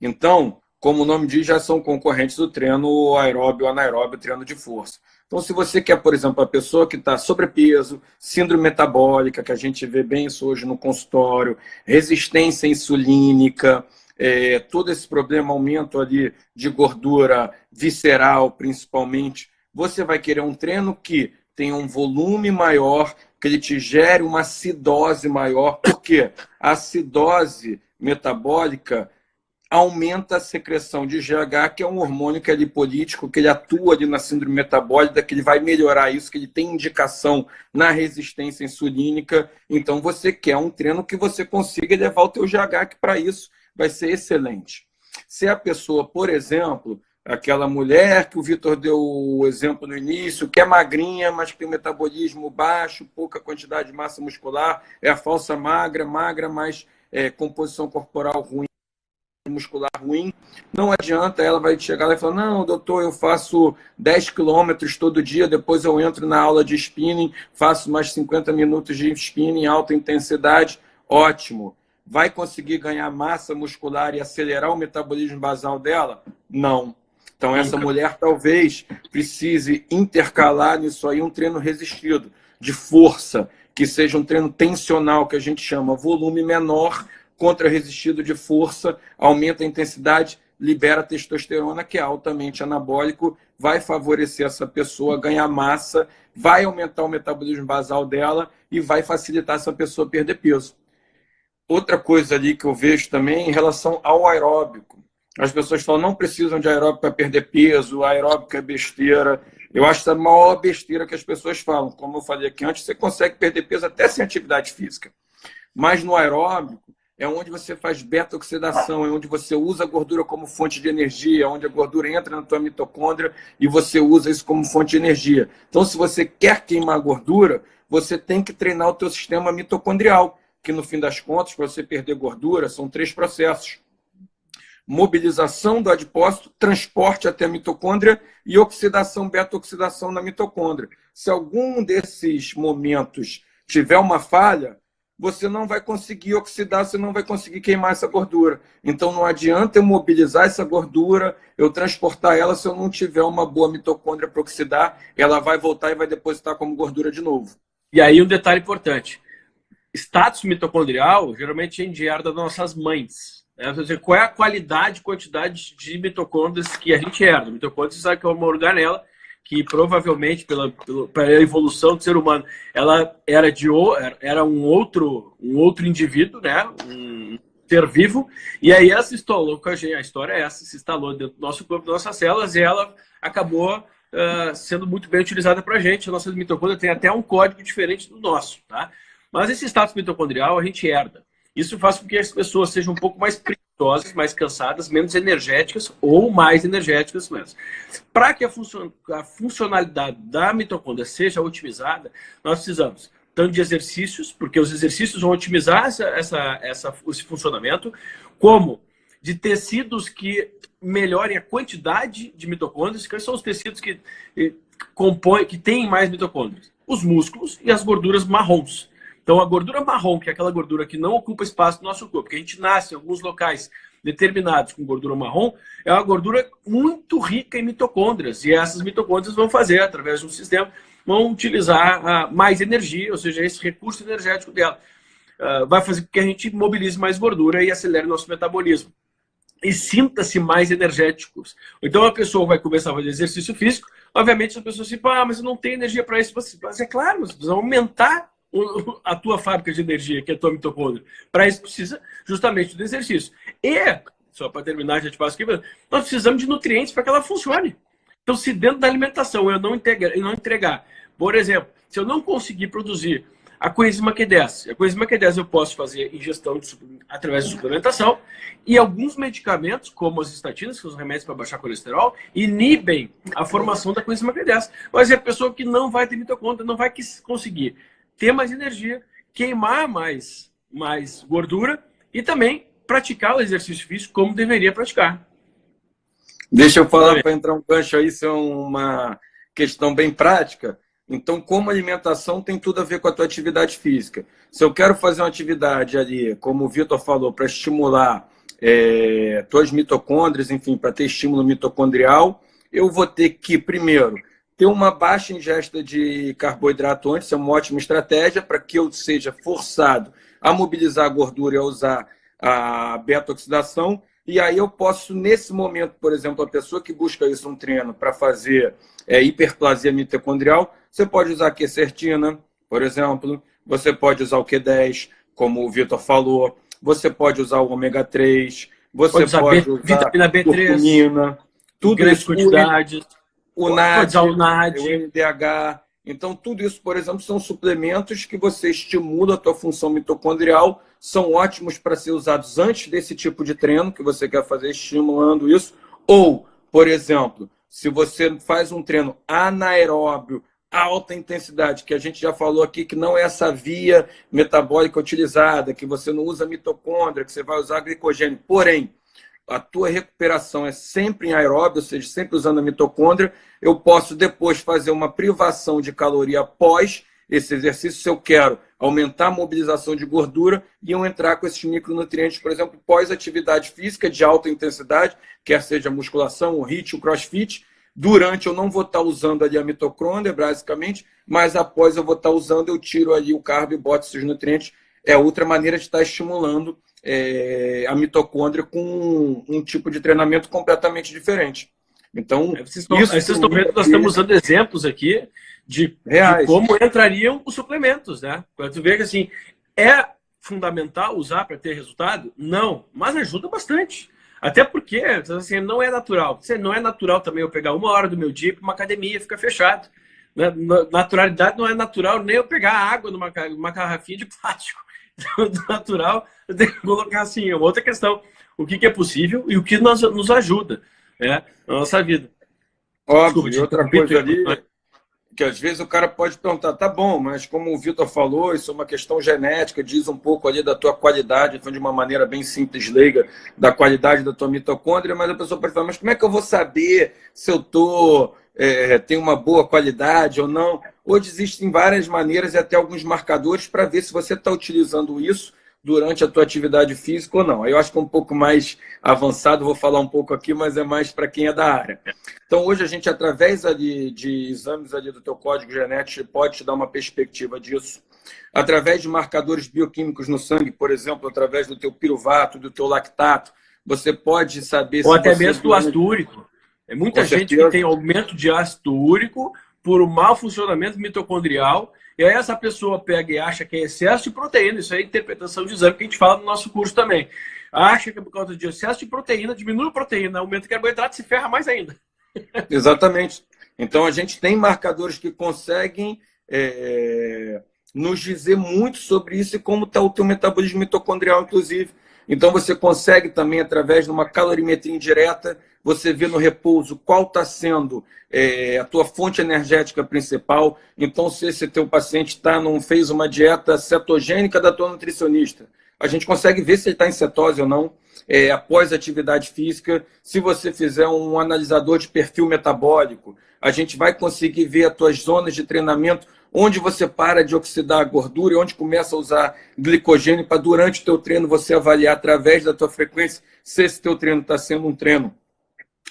Então, como o nome diz, já são concorrentes do treino aeróbio, anaeróbio, treino de força. Então, se você quer, por exemplo, a pessoa que está sobrepeso, síndrome metabólica, que a gente vê bem isso hoje no consultório, resistência insulínica, é, todo esse problema, aumento ali de gordura visceral, principalmente, você vai querer um treino que tenha um volume maior, que ele te gere uma acidose maior, porque a acidose metabólica aumenta a secreção de GH, que é um hormônio que é lipolítico, que ele atua ali na síndrome metabólica, que ele vai melhorar isso, que ele tem indicação na resistência insulínica. Então, você quer um treino que você consiga levar o teu GH, que para isso vai ser excelente. Se a pessoa, por exemplo, aquela mulher que o Vitor deu o exemplo no início, que é magrinha, mas tem metabolismo baixo, pouca quantidade de massa muscular, é a falsa magra, magra, mas é, composição corporal ruim, muscular ruim, não adianta, ela vai chegar lá e falar, não, doutor, eu faço 10 quilômetros todo dia, depois eu entro na aula de spinning, faço mais 50 minutos de spinning, alta intensidade, ótimo. Vai conseguir ganhar massa muscular e acelerar o metabolismo basal dela? Não. Então, essa mulher talvez precise intercalar nisso aí um treino resistido, de força, que seja um treino tensional, que a gente chama volume menor, contra-resistido de força, aumenta a intensidade, libera testosterona, que é altamente anabólico, vai favorecer essa pessoa ganhar massa, vai aumentar o metabolismo basal dela e vai facilitar essa pessoa perder peso. Outra coisa ali que eu vejo também em relação ao aeróbico. As pessoas falam, não precisam de aeróbico para perder peso, aeróbico é besteira. Eu acho que é a maior besteira que as pessoas falam. Como eu falei aqui antes, você consegue perder peso até sem atividade física. Mas no aeróbico, é onde você faz beta-oxidação, é onde você usa a gordura como fonte de energia, é onde a gordura entra na tua mitocôndria e você usa isso como fonte de energia. Então, se você quer queimar gordura, você tem que treinar o teu sistema mitocondrial, que no fim das contas, para você perder gordura, são três processos. Mobilização do adipócito, transporte até a mitocôndria e oxidação, beta-oxidação na mitocôndria. Se algum desses momentos tiver uma falha, você não vai conseguir oxidar, você não vai conseguir queimar essa gordura. Então não adianta eu mobilizar essa gordura, eu transportar ela se eu não tiver uma boa mitocôndria para oxidar, ela vai voltar e vai depositar como gordura de novo. E aí um detalhe importante. Status mitocondrial, geralmente a gente herda das nossas mães. Né? Dizer, qual é a qualidade, quantidade de mitocôndrias que a gente herda? Mitocôndria, você sabe que é uma organela que provavelmente pela, pela evolução do ser humano, ela era de era um outro um outro indivíduo, né? Um ser vivo. E aí ela se instalou com a gente. A história é essa, se instalou dentro do nosso corpo, nossas células, e ela acabou uh, sendo muito bem utilizada para a gente. A nossa mitocôndria tem até um código diferente do nosso, tá? Mas esse status mitocondrial a gente herda. Isso faz com que as pessoas sejam um pouco mais preguiçosas, mais cansadas, menos energéticas ou mais energéticas mesmo. Para que a, funcion a, funcionalidade da mitocôndria seja otimizada, nós precisamos tanto de exercícios, porque os exercícios vão otimizar essa, essa, essa, esse funcionamento, como de tecidos que melhorem a quantidade de mitocôndrias. Quais são os tecidos que compõem, que têm mais mitocôndrias? Os músculos e as gorduras marrons. Então, a gordura marrom, que é aquela gordura que não ocupa espaço no nosso corpo, que a gente nasce em alguns locais determinados com gordura marrom, é uma gordura muito rica em mitocôndrias. E essas mitocôndrias vão fazer, através de um sistema, vão utilizar uh, mais energia, ou seja, esse recurso energético dela. Uh, vai fazer com que a gente mobilize mais gordura e acelere nosso metabolismo. E sinta-se mais energéticos. Então a pessoa vai começar a fazer exercício físico, obviamente a pessoa se assim, ah, mas eu não tenho energia para isso. Mas é claro, você precisa aumentar a tua fábrica de energia, que é a tua mitocôndria. Para isso precisa justamente do exercício. E, só para terminar, já te passo aqui, nós precisamos de nutrientes para que ela funcione. Então, se dentro da alimentação eu não, entregar, eu não entregar, por exemplo, se eu não conseguir produzir a coenzima Q10, a coenzima Q10 eu posso fazer ingestão de, através de suplementação e alguns medicamentos, como as estatinas, que são os remédios para baixar colesterol, inibem a formação da coenzima Q10. Mas é a pessoa que não vai ter mitocôndria, não vai conseguir ter mais energia, queimar mais, mais gordura e também praticar o exercício físico como deveria praticar. Deixa eu falar para entrar um gancho aí, isso é uma questão bem prática. Então, como alimentação tem tudo a ver com a tua atividade física. Se eu quero fazer uma atividade ali, como o Vitor falou, para estimular é, tuas mitocôndrias, enfim, para ter estímulo mitocondrial, eu vou ter que, primeiro, ter uma baixa ingesta de carboidrato antes é uma ótima estratégia para que eu seja forçado a mobilizar a gordura e a usar a beta-oxidação. E aí eu posso, nesse momento, por exemplo, a pessoa que busca isso um treino para fazer é, hiperplasia mitocondrial, você pode usar a quercetina, por exemplo, você pode usar o Q10, como o Vitor falou, você pode usar o ômega 3, você pode usar, pode usar vitamina B3, curcumina, tudo isso, quantidades. O, o NAD, o NAD, o MDH. Então, tudo isso, por exemplo, são suplementos que você estimula a tua função mitocondrial, são ótimos para ser usados antes desse tipo de treino que você quer fazer, estimulando isso. Ou, por exemplo, se você faz um treino anaeróbio, alta intensidade, que a gente já falou aqui que não é essa via metabólica utilizada, que você não usa mitocôndria, que você vai usar glicogênio. Porém, a tua recuperação é sempre em aeróbio, ou seja, sempre usando a mitocôndria, eu posso depois fazer uma privação de caloria após esse exercício, se eu quero aumentar a mobilização de gordura e entrar com esses micronutrientes, por exemplo, pós-atividade física de alta intensidade, quer seja musculação, o HIIT, o crossfit, Durante eu não vou estar usando ali a mitocôndria, basicamente, mas após eu vou estar usando, eu tiro ali o carbo e boto esses nutrientes. É outra maneira de estar estimulando é, a mitocôndria com um, um, tipo de treinamento completamente diferente. Então, é, vocês estão, isso vocês estão vendo, nós estamos usando exemplos aqui de, de, como entrariam os suplementos, né? Quando tu vê que assim, é fundamental usar para ter resultado? Não, mas ajuda bastante. Até porque assim, não é natural. Não é natural também eu pegar uma hora do meu dia para uma academia e ficar fechado. Né? Naturalidade não é natural nem eu pegar água numa, numa garrafinha de plástico. Então, natural, eu tenho que colocar assim, é uma outra questão. O que, que é possível e o que nos, nos ajuda né, na nossa vida. Óbvio, e outra coisa ali, que às vezes o cara pode perguntar, tá bom, mas como o Vitor falou, isso é uma questão genética, diz um pouco ali da tua qualidade, de uma maneira bem simples, leiga, da qualidade da tua mitocôndria, mas a pessoa pode falar, mas como é que eu vou saber se eu tô, é, tenho uma boa qualidade ou não? Hoje existem várias maneiras e até alguns marcadores para ver se você está utilizando isso durante a tua atividade física ou não. Aí eu acho que é um pouco mais avançado, vou falar um pouco aqui, mas é mais para quem é da área. Então, hoje a gente, através ali de exames ali do teu código genético, pode te dar uma perspectiva disso. Através de marcadores bioquímicos no sangue, por exemplo, através do teu piruvato, do teu lactato, você pode saber Ou até mesmo do ácido úrico. É muita gente certeza. que tem aumento de ácido úrico por um mau funcionamento mitocondrial e aí essa pessoa pega e acha que é excesso de proteína, isso é interpretação de exame que a gente fala no nosso curso também. Acha que por causa de excesso de proteína, diminui a proteína, aumenta o carboidrato, se ferra mais ainda. Exatamente. Então a gente tem marcadores que conseguem é, nos dizer muito sobre isso e como está o teu metabolismo mitocondrial, inclusive. Então você consegue também, através de uma calorimetria indireta, você vê no repouso qual está sendo é, a tua fonte energética principal. Então, se esse teu paciente tá, não fez uma dieta cetogênica da tua nutricionista, a gente consegue ver se ele está em cetose ou não, é, após atividade física. Se você fizer um analisador de perfil metabólico, a gente vai conseguir ver as tuas zonas de treinamento, onde você para de oxidar a gordura e onde começa a usar glicogênio para, durante o teu treino, você avaliar através da tua frequência se esse teu treino está sendo um treino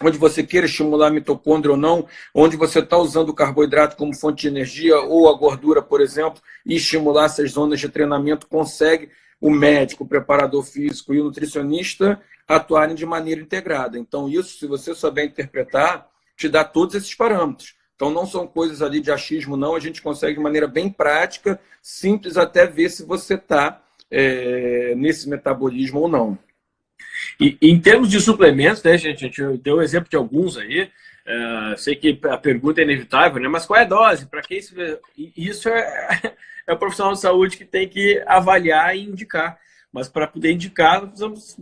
onde você queira estimular a mitocôndria ou não, onde você está usando o carboidrato como fonte de energia ou a gordura, por exemplo, e estimular essas zonas de treinamento, consegue o médico, o preparador físico e o nutricionista atuarem de maneira integrada. Então, isso, se você souber interpretar, te dá todos esses parâmetros. Então, não são coisas ali de achismo, não. A gente consegue de maneira bem prática, simples, até ver se você está é, nesse metabolismo ou não. E em termos de suplementos, né, gente, a gente deu um exemplo de alguns aí. Uh, sei que a pergunta é inevitável, né? Mas qual é a dose? Para que isso? Isso é, é o profissional de saúde que tem que avaliar e indicar. Mas para poder indicar, precisamos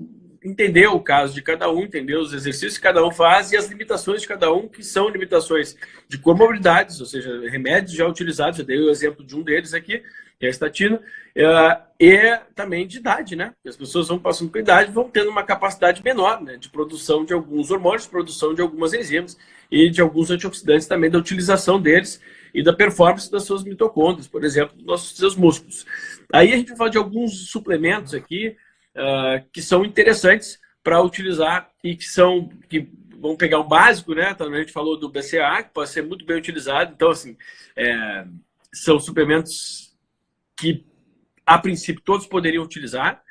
entender o caso de cada um, entender os exercícios que cada um faz e as limitações de cada um, que são limitações de comorbidades, ou seja, remédios já utilizados. Eu dei o exemplo de um deles aqui, que é a estatina, uh, e também de idade, né? As pessoas vão passando com idade vão tendo uma capacidade menor né? de produção de alguns hormônios, produção de algumas enzimas e de alguns antioxidantes também, da utilização deles e da performance das suas mitocôndrias, por exemplo, dos nossos seus músculos. Aí a gente vai falar de alguns suplementos aqui uh, que são interessantes para utilizar e que são que vamos pegar um básico, né? Também a gente falou do BCA, que pode ser muito bem utilizado. Então, assim, é, são suplementos que, a princípio, todos poderiam utilizar.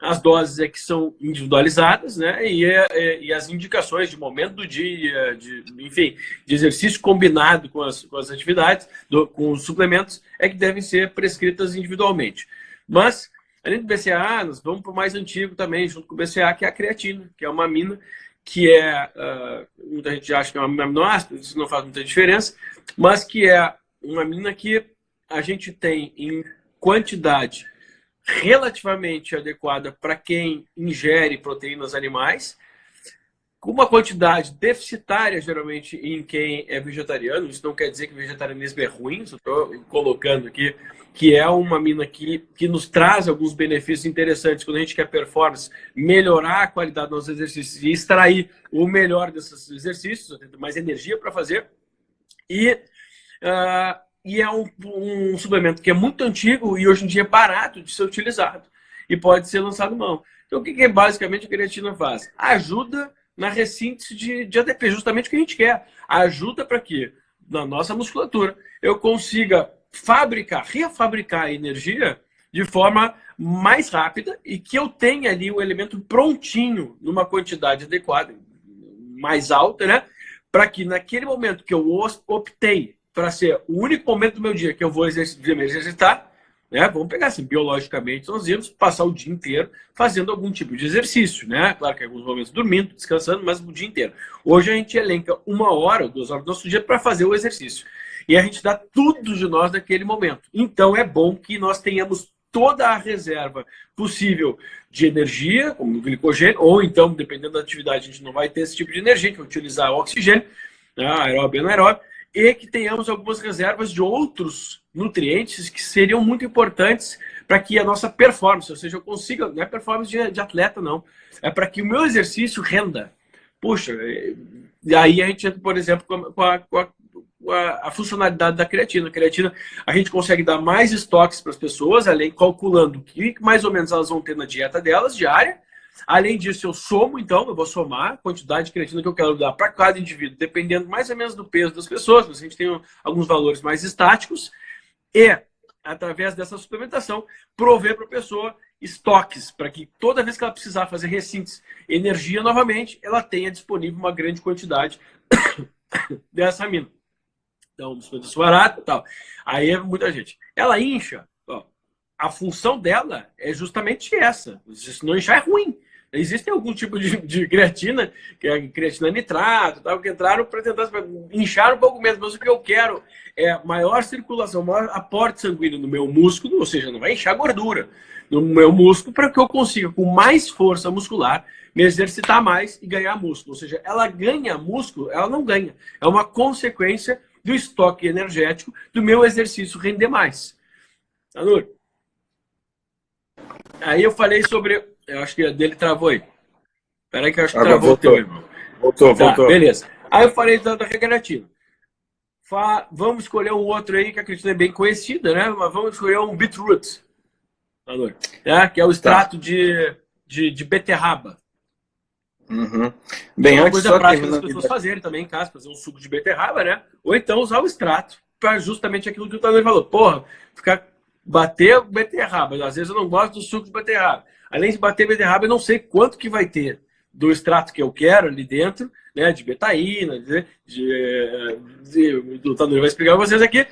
As doses é que são individualizadas, né? E, é, é, e as indicações de momento do dia, de, enfim, de exercício combinado com as, com as atividades, do, com os suplementos, é que devem ser prescritas individualmente. Mas, além do BCA, nós vamos para o mais antigo também, junto com o BCA, que é a creatina, que é uma amina que é, uh, muita gente acha que é uma aminoácido, isso não faz muita diferença, mas que é uma amina que a gente tem em quantidade relativamente adequada para quem ingere proteínas animais, com uma quantidade deficitária, geralmente, em quem é vegetariano. Isso não quer dizer que o vegetarianismo é ruim, estou colocando aqui que é uma mina que, que nos traz alguns benefícios interessantes quando a gente quer performance, melhorar a qualidade dos nossos exercícios e extrair o melhor desses exercícios, mais energia para fazer. E uh, e é um, um, suplemento que é muito antigo e hoje em dia é barato de ser utilizado e pode ser lançado mão. Então, o que, que basicamente a creatina faz? Ajuda na ressíntese de, de ADP, justamente o que a gente quer. Ajuda para que, na nossa musculatura, eu consiga fabricar, refabricar a energia de forma mais rápida e que eu tenha ali o elemento prontinho, numa quantidade adequada, mais alta, né? Para que naquele momento que eu optei para ser o único momento do meu dia que eu vou exercitar, me exercitar, né? Vamos pegar assim, biologicamente, nós íamos passar o dia inteiro fazendo algum tipo de exercício, né? Claro que alguns momentos dormindo, descansando, mas o dia inteiro. Hoje a gente elenca uma hora, duas horas do nosso dia para fazer o exercício. E a gente dá tudo de nós naquele momento. Então é bom que nós tenhamos toda a reserva possível de energia, como glicogênio, ou então, dependendo da atividade, a gente não vai ter esse tipo de energia, que é utilizar oxigênio, né? aeróbio e anaeróbio, e que tenhamos algumas reservas de outros nutrientes que seriam muito importantes para que a nossa performance, ou seja, eu consiga, não é performance de, de atleta, não, é para que o meu exercício renda. Puxa, e aí a gente entra, por exemplo, com a, com a, a, a funcionalidade da creatina. A creatina, a gente consegue dar mais estoques para as pessoas, além calculando o que mais ou menos elas vão ter na dieta delas, diária, Além disso, eu somo, então, eu vou somar a quantidade de creatina que eu quero dar para cada indivíduo, dependendo mais ou menos do peso das pessoas, a gente tem alguns valores mais estáticos, e, através dessa suplementação, prover para a pessoa estoques, para que toda vez que ela precisar fazer recintos, energia novamente, ela tenha disponível uma grande quantidade dessa amina. Então, suplementação barata e tal. Aí é muita gente. Ela incha, a função dela é justamente essa. Se não inchar é ruim. Existe algum tipo de, de, creatina, que é creatina nitrato, tal, que entraram para tentar inchar um pouco menos, mas o que eu quero é maior circulação, maior aporte sanguíneo no meu músculo, ou seja, não vai inchar gordura no meu músculo, para que eu consiga, com mais força muscular, me exercitar mais e ganhar músculo. Ou seja, ela ganha músculo, ela não ganha. É uma consequência do estoque energético do meu exercício render mais. Anur, Aí eu falei sobre. Eu acho que a dele travou aí. Peraí que eu acho que Agora travou voltou. o teu, irmão. Voltou, tá, voltou. Beleza. Aí eu falei da, da recreativa. Vamos escolher um outro aí que a Cristina é bem conhecida, né? Mas vamos escolher um beetroot. É, que é o tá. extrato tá. de, de, de beterraba. Uhum. Bem, é uma coisa prática das pessoas fazerem também em casa, fazer um suco de beterraba, né? Ou então usar o extrato para justamente aquilo que o Tadeu falou. Porra, ficar bater beterraba. Às vezes eu não gosto do suco de beterraba. Além de bater beterraba, eu não sei quanto que vai ter do extrato que eu quero ali dentro, né, de betaína, de, de, de, do Tanuri vai explicar para vocês aqui,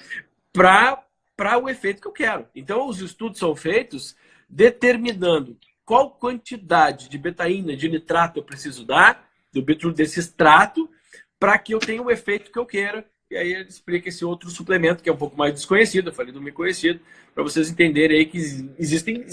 para o efeito que eu quero. Então, os estudos são feitos determinando qual quantidade de betaína, de nitrato eu preciso dar, do desse extrato, para que eu tenha o efeito que eu quero. E aí ele explica esse outro suplemento, que é um pouco mais desconhecido, eu falei do meio conhecido, para vocês entenderem aí que existem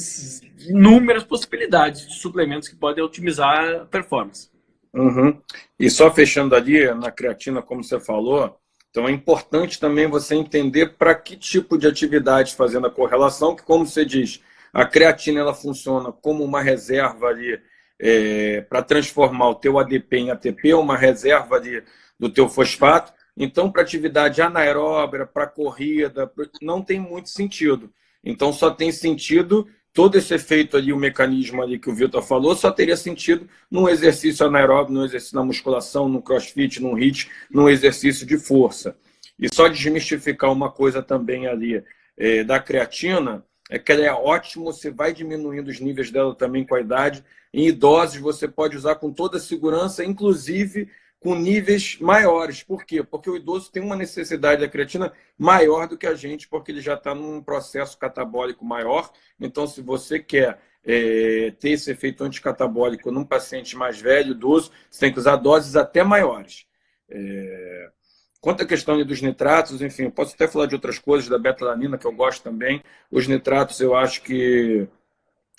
inúmeras possibilidades de suplementos que podem otimizar a performance. Uhum. E só fechando ali, na creatina, como você falou, então é importante também você entender para que tipo de atividade fazendo a correlação, que como você diz, a creatina ela funciona como uma reserva ali é, para transformar o teu ADP em ATP, uma reserva ali do teu fosfato, então, para atividade anaeróbica, para corrida, não tem muito sentido. Então, só tem sentido todo esse efeito ali, o mecanismo ali que o Vitor falou, só teria sentido num exercício anaeróbio, num exercício na musculação, no crossfit, num HIIT, num exercício de força. E só desmistificar uma coisa também ali é, da creatina, é que ela é ótima, você vai diminuindo os níveis dela também com a idade. Em idosos, você pode usar com toda segurança, inclusive com níveis maiores. Por quê? Porque o idoso tem uma necessidade da creatina maior do que a gente, porque ele já está num processo catabólico maior. Então, se você quer é, ter esse efeito anticatabólico num paciente mais velho, idoso, você tem que usar doses até maiores. É... Quanto à questão dos nitratos, enfim, posso até falar de outras coisas, da betalanina, que eu gosto também. Os nitratos eu acho que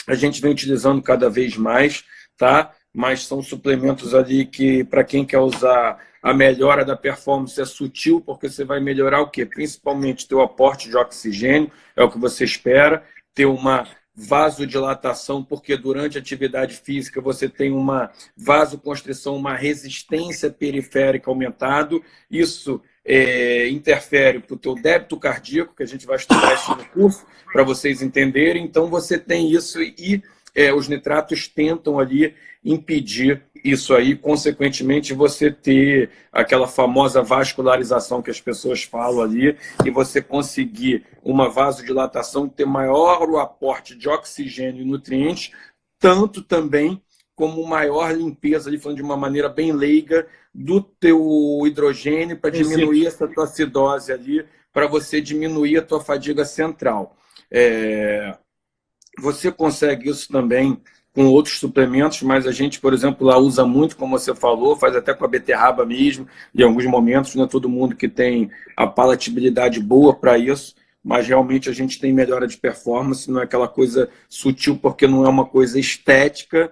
a gente vem utilizando cada vez mais, tá? mas são suplementos ali que, para quem quer usar a melhora da performance, é sutil, porque você vai melhorar o quê? Principalmente teu aporte de oxigênio, é o que você espera, ter uma vasodilatação, porque durante a atividade física você tem uma vasoconstrição, uma resistência periférica aumentado, isso é, interfere para o teu débito cardíaco, que a gente vai estudar isso no curso, para vocês entenderem, então você tem isso e é, os nitratos tentam ali impedir isso aí, consequentemente você ter aquela famosa vascularização que as pessoas falam ali e você conseguir uma vasodilatação, ter maior o aporte de oxigênio e nutrientes, tanto também como maior limpeza, ali falando de uma maneira bem leiga, do teu hidrogênio para diminuir essa tua acidose ali, para você diminuir a tua fadiga central. É... Você consegue isso também com outros suplementos, mas a gente, por exemplo, lá usa muito, como você falou, faz até com a beterraba mesmo, em alguns momentos, não é todo mundo que tem a palatabilidade boa para isso, mas realmente a gente tem melhora de performance, não é aquela coisa sutil, porque não é uma coisa estética,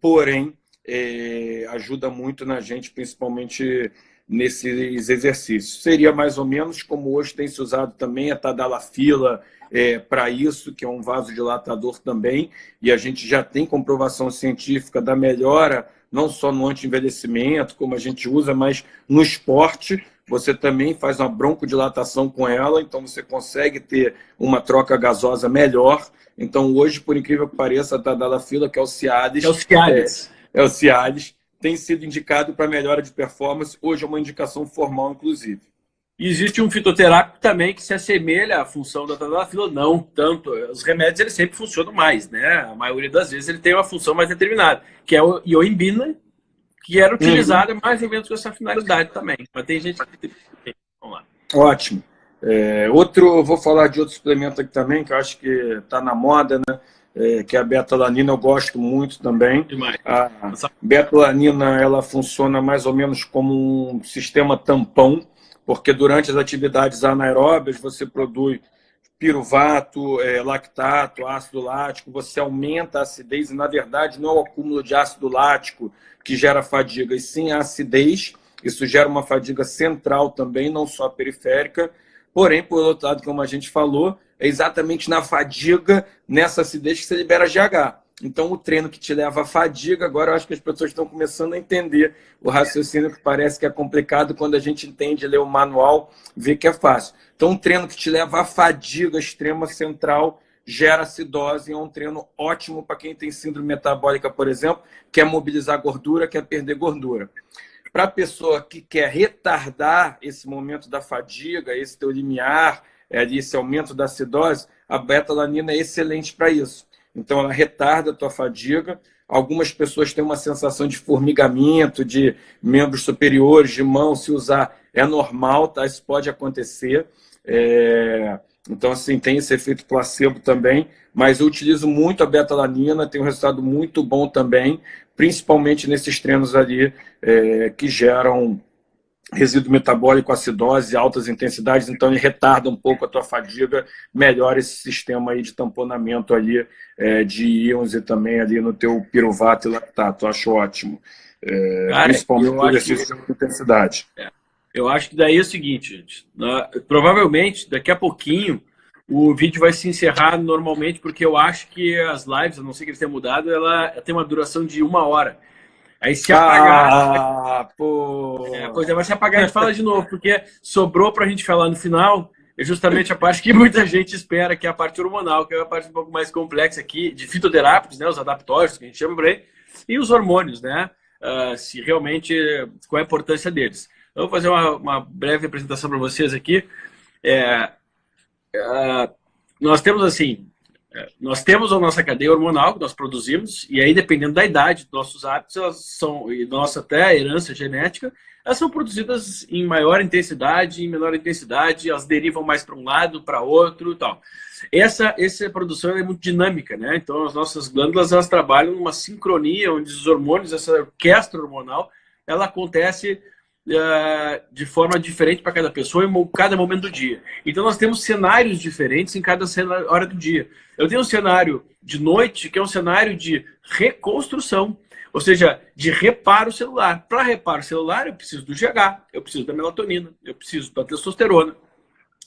porém, é, ajuda muito na gente, principalmente nesses exercícios. Seria mais ou menos como hoje tem se usado também a tadalafila, é, para isso, que é um vasodilatador também, e a gente já tem comprovação científica da melhora, não só no anti-envelhecimento, como a gente usa, mas no esporte, você também faz uma broncodilatação com ela, então você consegue ter uma troca gasosa melhor. Então, hoje, por incrível que pareça, a Tadalafila, que é o Cialis... É o Cialis. É, é o Cialis, tem sido indicado para melhora de performance. Hoje é uma indicação formal, inclusive. E existe um fitoterápico também que se assemelha à função da tadalafila, não tanto. Os remédios eles sempre funcionam mais, né? A maioria das vezes ele tem uma função mais determinada, que é o ioimbina, que era utilizada uhum. mais ou menos com essa finalidade também. Mas tem gente que tem. Vamos lá. Ótimo. É, outro, vou falar de outro suplemento aqui também, que eu acho que está na moda, né? É, que é a betalanina, eu gosto muito também. Demais. A betalanina, ela funciona mais ou menos como um sistema tampão, porque durante as atividades anaeróbias você produz piruvato, é, lactato, ácido lático, você aumenta a acidez, e na verdade não é o acúmulo de ácido lático que gera fadiga, e sim a acidez, isso gera uma fadiga central também, não só periférica, porém, por outro lado, como a gente falou, é exatamente na fadiga, nessa acidez que você libera GH. Então, o treino que te leva à fadiga, agora eu acho que as pessoas estão começando a entender o raciocínio que parece que é complicado, quando a gente entende, ler o manual, vê que é fácil. Então, um treino que te leva à fadiga extrema central gera acidose, é um treino ótimo para quem tem síndrome metabólica, por exemplo, quer mobilizar gordura, quer perder gordura. Para a pessoa que quer retardar esse momento da fadiga, esse teu limiar, é, esse aumento da acidose, a beta-alanina é excelente para isso. Então, ela retarda a tua fadiga. Algumas pessoas têm uma sensação de formigamento, de membros superiores, de mão, se usar é normal, tá? Isso pode acontecer. É... Então, assim, tem esse efeito placebo também, mas eu utilizo muito a betalanina, tem um resultado muito bom também, principalmente nesses treinos ali é, que geram resíduo metabólico, acidose, altas intensidades, então ele retarda um pouco a tua fadiga, melhora esse sistema aí de tamponamento ali é, de íons e também ali no teu piruvato e lactato, acho ótimo. É, Cara, principalmente por exercício de intensidade. É, eu acho que daí é o seguinte, gente, né, provavelmente daqui a pouquinho o vídeo vai se encerrar normalmente, porque eu acho que as lives, a não ser que eles tenham mudado, ela tem uma duração de uma hora. Aí se apagar. Ah, pô. É, a coisa vai se apagar, a gente fala de novo, porque sobrou para a gente falar no final é justamente a parte que muita gente espera, que é a parte hormonal, que é a parte um pouco mais complexa aqui, de fitoterápicos, né, os adaptógenos, que a gente chama por aí, e os hormônios, né? Uh, se realmente, qual é a importância deles. Eu vou fazer uma, uma breve apresentação para vocês aqui. É, uh, nós temos assim, é, nós temos a nossa cadeia hormonal que nós produzimos, e aí, dependendo da idade nossos hábitos, elas são, e nossa até herança genética, elas são produzidas em maior intensidade, em menor intensidade, elas derivam mais para um lado, para outro e tal. Essa, essa produção é muito dinâmica, né? Então, as nossas glândulas, elas trabalham numa sincronia, onde os hormônios, essa orquestra hormonal, ela acontece uh, de forma diferente para cada pessoa em cada momento do dia. Então, nós temos cenários diferentes em cada hora do dia. Eu tenho um cenário de noite, que é um cenário de reconstrução, ou seja, de reparo celular. Para reparo celular, eu preciso do GH, eu preciso da melatonina, eu preciso da testosterona,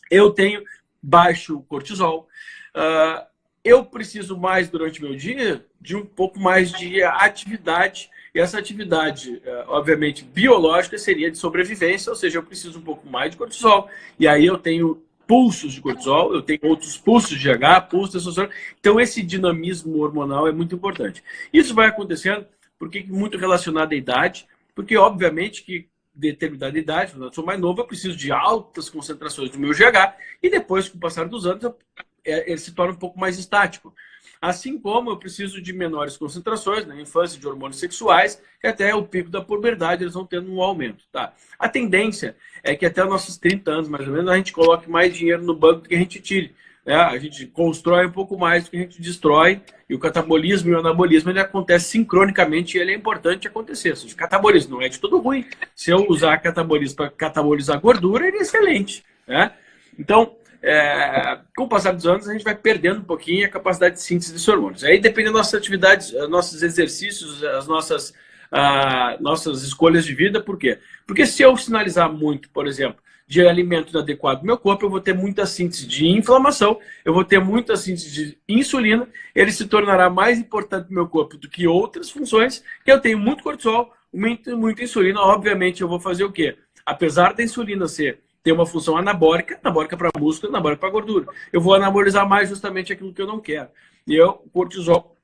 eu tenho baixo cortisol. Uh, eu preciso mais durante o meu dia de um pouco mais de atividade. E essa atividade, uh, obviamente, biológica seria de sobrevivência, ou seja, eu preciso um pouco mais de cortisol. E aí eu tenho pulsos de cortisol, eu tenho outros pulsos de GH, pulsos de testosterona. Então, esse dinamismo hormonal é muito importante. Isso vai acontecendo porque muito relacionado à idade, porque, obviamente, que determinada idade, quando eu sou mais novo, eu preciso de altas concentrações do meu GH e depois, com o passar dos anos, eu, é, ele se torna um pouco mais estático. Assim como eu preciso de menores concentrações na infância de hormônios sexuais, que até o pico da puberdade eles vão tendo um aumento. Tá? A tendência é que até nossos 30 anos, mais ou menos, a gente coloque mais dinheiro no banco do que a gente tire. É, a gente constrói um pouco mais do que a gente destrói, e o catabolismo e o anabolismo ele acontece sincronicamente e ele é importante acontecer. O catabolismo não é de todo ruim. Se eu usar catabolismo para catabolizar gordura, ele é excelente. Né? Então, é, com o passar dos anos, a gente vai perdendo um pouquinho a capacidade de síntese de hormônios. Aí depende das nossas atividades, nossos exercícios, as nossas, ah, nossas escolhas de vida. Por quê? Porque se eu sinalizar muito, por exemplo, de alimento inadequado no meu corpo, eu vou ter muita síntese de inflamação, eu vou ter muita síntese de insulina, ele se tornará mais importante no meu corpo do que outras funções, que eu tenho muito cortisol, muito, muita insulina, obviamente eu vou fazer o quê? Apesar da insulina ser ter uma função anabólica, anabólica para músculo, anabólica para gordura. Eu vou anabolizar mais justamente aquilo que eu não quero. E eu, cortisol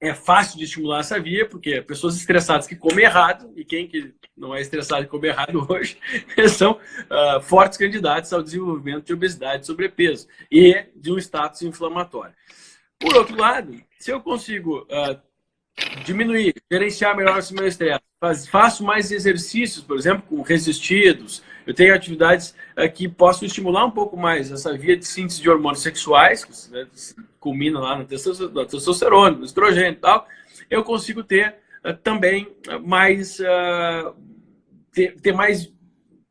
é fácil de estimular essa via, porque pessoas estressadas que comem errado, e quem que não é estressado e come errado hoje, são uh, fortes candidatos ao desenvolvimento de obesidade sobrepeso e de um status inflamatório. Por outro lado, se eu consigo uh, diminuir, gerenciar melhor esse meu estresse, faço mais exercícios, por exemplo, com resistidos, eu tenho atividades uh, que possam estimular um pouco mais essa via de síntese de hormônios sexuais, que né, culmina lá na testosterona, no estrogênio e tal, eu consigo ter uh, também mais, uh, ter, ter, mais,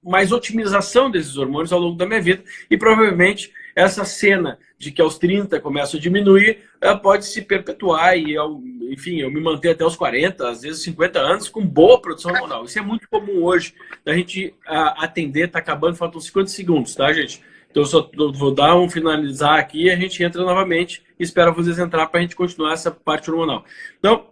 mais otimização desses hormônios ao longo da minha vida. E provavelmente essa cena de que aos 30 começa a diminuir, pode se perpetuar e, eu, enfim, eu me manter até os 40, às vezes 50 anos, com boa produção hormonal. Isso é muito comum hoje, da gente atender, tá acabando, faltam 50 segundos, tá, gente? Então, eu só vou dar um finalizar aqui e a gente entra novamente e espera vocês entrar para a gente continuar essa parte hormonal. Então,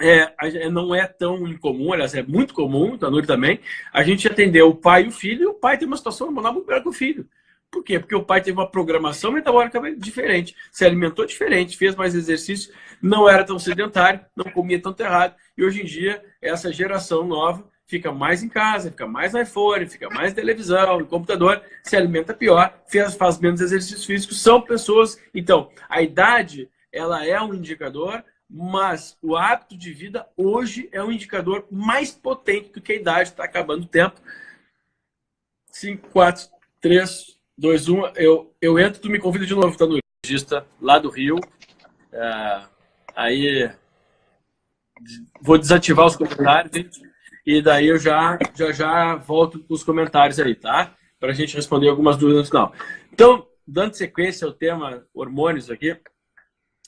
é, não é tão incomum, aliás, é muito comum, Tanuri também, a gente atender o pai e o filho, e o pai tem uma situação hormonal muito melhor que o filho. Por quê? Porque o pai teve uma programação metabólica diferente, se alimentou diferente, fez mais exercício, não era tão sedentário, não comia tanto errado. E hoje em dia, essa geração nova fica mais em casa, fica mais no iPhone, fica mais televisão, no computador, se alimenta pior, faz, faz menos exercícios físicos, são pessoas... Então, a idade, ela é um indicador, mas o hábito de vida hoje é um indicador mais potente do que a idade, está acabando o tempo. 5, 4, 3, 2, 1, eu, eu entro, tu me convida de novo, tá no regista lá do Rio. É, aí vou desativar os comentários, gente. E daí eu já, já, já volto com os comentários aí, tá? Para a gente responder algumas dúvidas no final. Então, dando sequência ao tema hormônios aqui,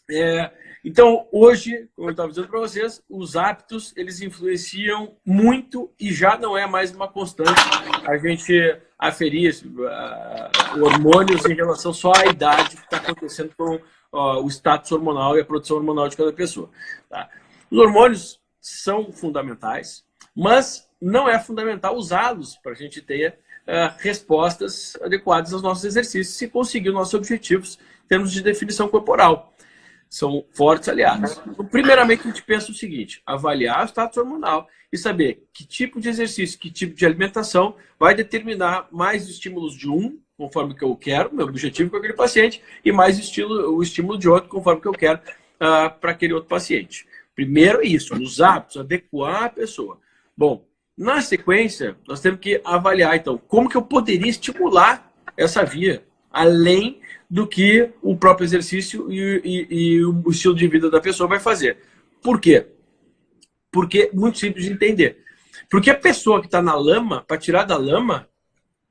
é, então, hoje, como eu estava dizendo para vocês, os hábitos, eles influenciam muito e já não é mais uma constante a gente aferir uh, hormônios em relação só à idade que está acontecendo com uh, o status hormonal e a produção hormonal de cada pessoa. Tá? Os hormônios são fundamentais, mas não é fundamental usá-los para a gente ter uh, respostas adequadas aos nossos exercícios e conseguir os nossos objetivos em termos de definição corporal. São fortes aliados. Então, primeiramente, a gente pensa o seguinte, avaliar o status hormonal e saber que tipo de exercício, que tipo de alimentação vai determinar mais estímulos de um, conforme que eu quero, meu objetivo com aquele paciente, e mais estilo, o estímulo de outro, conforme que eu quero uh, para aquele outro paciente. Primeiro é isso, os hábitos, adequar a pessoa. Bom, na sequência, nós temos que avaliar, então, como que eu poderia estimular essa via, além do que o próprio exercício e, e, e o estilo de vida da pessoa vai fazer. Por quê? Porque é muito simples de entender. Porque a pessoa que está na lama, para tirar da lama,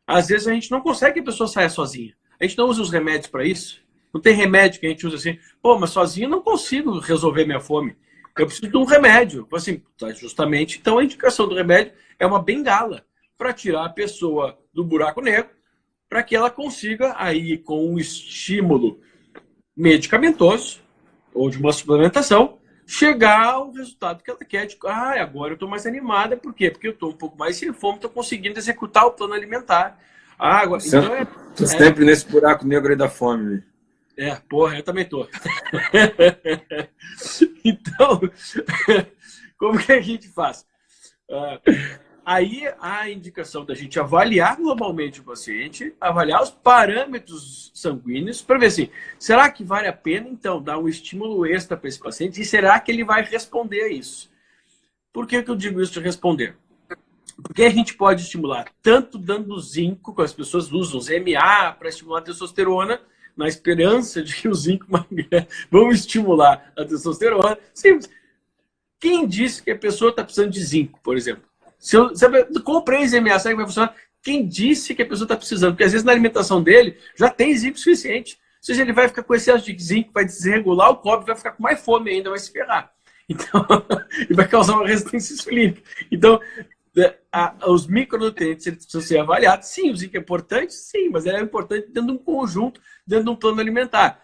às vezes a gente não consegue que a pessoa saia sozinha. A gente não usa os remédios para isso. Não tem remédio que a gente usa assim, pô, mas sozinho não consigo resolver minha fome. Eu preciso de um remédio. Assim, tá, justamente, então a indicação do remédio é uma bengala para tirar a pessoa do buraco negro, para que ela consiga, aí, com um estímulo medicamentoso ou de uma suplementação, chegar ao resultado que ela quer. De, ah, agora eu estou mais animada. Por quê? Porque eu estou um pouco mais sem fome, estou conseguindo executar o plano alimentar. Ah, agora, sempre, então é, é, sempre nesse buraco negro aí da fome. É, porra, eu também tô. então, como que a gente faz? Uh, aí a indicação da gente avaliar globalmente o paciente, avaliar os parâmetros sanguíneos, para ver assim, será que vale a pena, então, dar um estímulo extra para esse paciente? E será que ele vai responder a isso? Por que, que eu digo isso de responder? Porque a gente pode estimular tanto dando zinco, que as pessoas usam ZMA para estimular a testosterona, na esperança de que o zinco vão estimular a testosterona. Simples. Quem disse que a pessoa está precisando de zinco, por exemplo? Se eu, se eu comprei será que vai funcionar? Quem disse que a pessoa está precisando? Porque às vezes na alimentação dele já tem zinco suficiente. Ou seja, ele vai ficar com excesso de zinco, vai desregular o cobre, vai ficar com mais fome ainda, vai se ferrar. Então, e vai causar uma resistência insulínica. Então, é, a, os micronutrientes eles precisam ser avaliados. Sim, o zinco é importante? Sim, mas ele é importante dentro de um conjunto, dentro de um plano alimentar.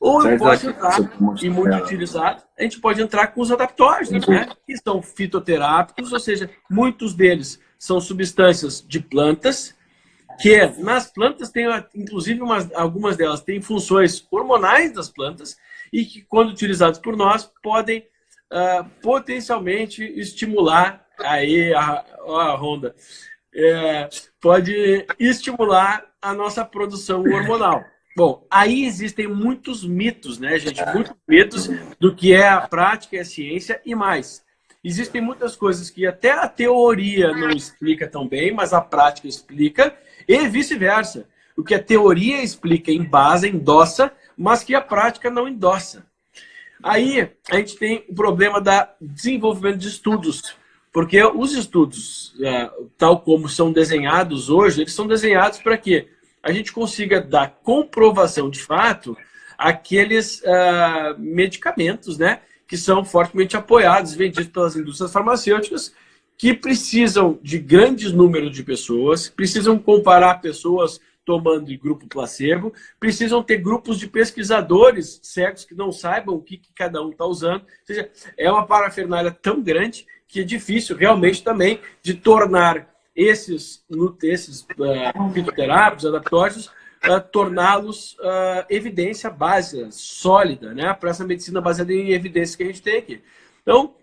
Ou eu posso entrar, e muito utilizado, a gente pode entrar com os adaptógenos, né? que são fitoterápicos, ou seja, muitos deles são substâncias de plantas, que nas plantas tem, inclusive, umas, algumas delas têm funções hormonais das plantas, e que, quando utilizados por nós, podem uh, potencialmente estimular aí a, a Honda, é, pode estimular a nossa produção hormonal. Bom, aí existem muitos mitos, né, gente? Muitos mitos do que é a prática e a ciência e mais. Existem muitas coisas que até a teoria não explica tão bem, mas a prática explica, e vice-versa. O que a teoria explica em base, endossa, mas que a prática não endossa. Aí a gente tem o problema do desenvolvimento de estudos. Porque os estudos, é, tal como são desenhados hoje, eles são desenhados para que a gente consiga dar comprovação de fato aqueles uh, medicamentos né, que são fortemente apoiados, vendidos pelas indústrias farmacêuticas, que precisam de grandes números de pessoas, precisam comparar pessoas tomando de grupo placebo, precisam ter grupos de pesquisadores cegos que não saibam o que, que cada um está usando. Ou seja, é uma parafernália tão grande que é difícil realmente também de tornar esses, esses uh, fitoterápicos, adaptógenos, uh, torná-los uh, evidência básica, sólida, né, para essa medicina baseada em evidências que a gente tem aqui. Então,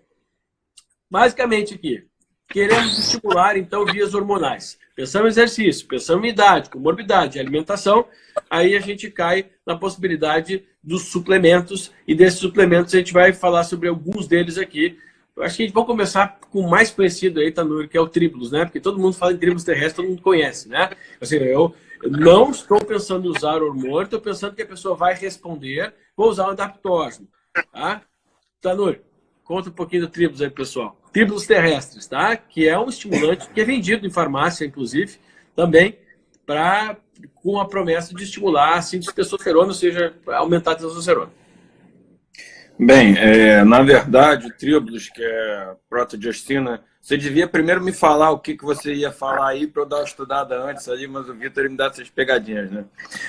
basicamente aqui, queremos estimular, então, vias hormonais. Pensamos em exercício, pensamos em idade, comorbidade, alimentação, aí a gente cai na possibilidade dos suplementos, e desses suplementos a gente vai falar sobre alguns deles aqui, eu acho que a gente vai começar com o mais conhecido aí, Tanuri, que é o tribulus, né? Porque todo mundo fala em tribulus terrestre, todo mundo conhece, né? Assim, eu não estou pensando em usar hormônio, estou pensando que a pessoa vai responder, vou usar o adaptógeno, tá? Tanuri, conta um pouquinho do tribulus aí, pessoal. Tribulus terrestres, tá? Que é um estimulante que é vendido em farmácia, inclusive, também, para com a promessa de estimular a síntese de testosterona, ou seja, aumentar a testosterona. Bem, é, na verdade, o Tribulus, que é protogestina, você devia primeiro me falar o que, que você ia falar aí para eu dar uma estudada antes ali, mas o Vitor me dá essas pegadinhas, né?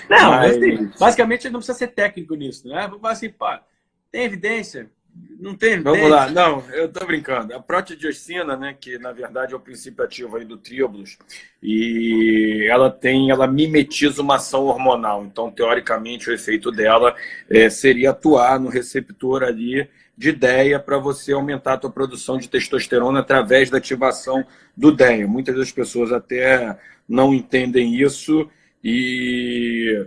Não, mas... Assim, basicamente não precisa ser técnico nisso, né? Vamos falar assim, pá, tem evidência? Não tem. Vamos tem. lá. Não, eu estou brincando. A protidioxina, né, que na verdade é o princípio ativo aí do tríbulos, e ela tem, ela mimetiza uma ação hormonal. Então, teoricamente, o efeito dela é, seria atuar no receptor ali de DEA para você aumentar a tua produção de testosterona através da ativação do DEA. Muitas das pessoas até não entendem isso e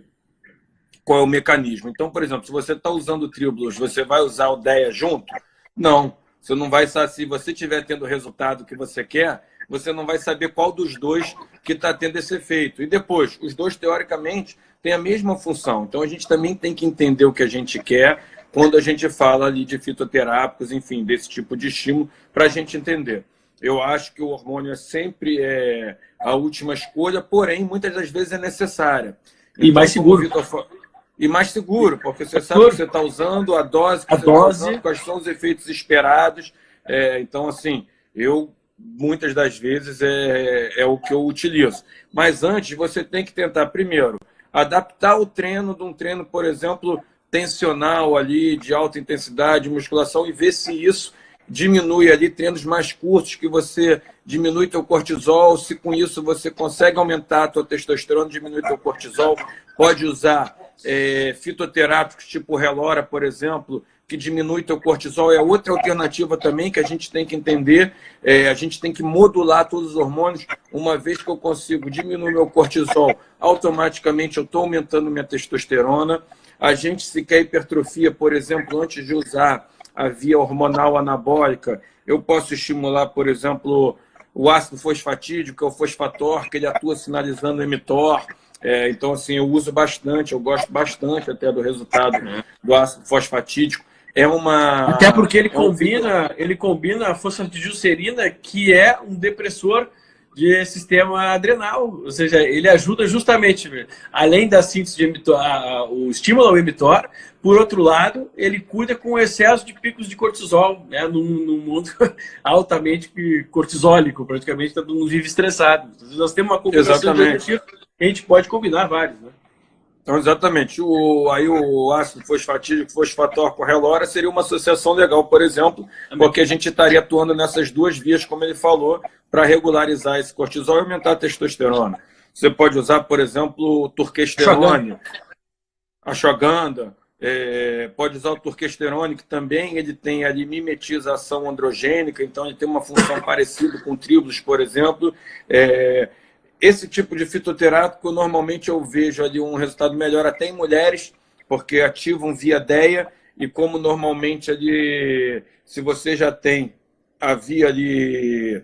qual é o mecanismo. Então, por exemplo, se você está usando o Trioblues, você vai usar o DEA junto? Não. Você não vai saber, se você estiver tendo o resultado que você quer, você não vai saber qual dos dois que está tendo esse efeito. E depois, os dois, teoricamente, têm a mesma função. Então, a gente também tem que entender o que a gente quer quando a gente fala ali de fitoterápicos, enfim, desse tipo de estímulo, para a gente entender. Eu acho que o hormônio é sempre é, a última escolha, porém, muitas das vezes é necessária. Então, e mais seguro. E mais seguro, porque você sabe que você está usando, a dose que a você está usando, quais são os efeitos esperados. É, então, assim, eu muitas das vezes é, é o que eu utilizo. Mas antes, você tem que tentar, primeiro, adaptar o treino de um treino, por exemplo, tensional ali, de alta intensidade, musculação, e ver se isso diminui ali treinos mais curtos, que você diminui teu cortisol, se com isso você consegue aumentar a tua testosterona, diminui teu cortisol, pode usar é, fitoterápicos tipo relora, por exemplo, que diminui teu cortisol, é outra alternativa também que a gente tem que entender, é, a gente tem que modular todos os hormônios, uma vez que eu consigo diminuir meu cortisol, automaticamente eu estou aumentando minha testosterona, a gente se quer hipertrofia, por exemplo, antes de usar a via hormonal anabólica, eu posso estimular, por exemplo, o ácido fosfatídico, que é o fosfator, que ele atua sinalizando o emitor. É, então, assim, eu uso bastante, eu gosto bastante até do resultado do ácido fosfatídico. É uma... Até porque ele, é combina, um... ele combina a fosfatidilcerina, que é um depressor de sistema adrenal, ou seja, ele ajuda justamente, além da síntese de emitor, o estímulo ao emitor, por outro lado, ele cuida com o excesso de picos de cortisol, né, num, num mundo altamente cortisólico, praticamente todo mundo vive estressado. Então, nós temos uma combinação de a gente pode combinar vários, né? Então, exatamente. O, aí o ácido fosfatídico, fosfator com relora seria uma associação legal, por exemplo, porque a gente estaria atuando nessas duas vias, como ele falou, para regularizar esse cortisol e aumentar a testosterona. Você pode usar, por exemplo, o turquesterone, ashwagandha, é, pode usar o turquesterone, que também ele tem a mimetização androgênica, então ele tem uma função parecida com o tribulus, por exemplo. É, esse tipo de fitoterápico, normalmente eu vejo ali um resultado melhor até em mulheres, porque ativam via DEA, e como normalmente ali, se você já tem a via ali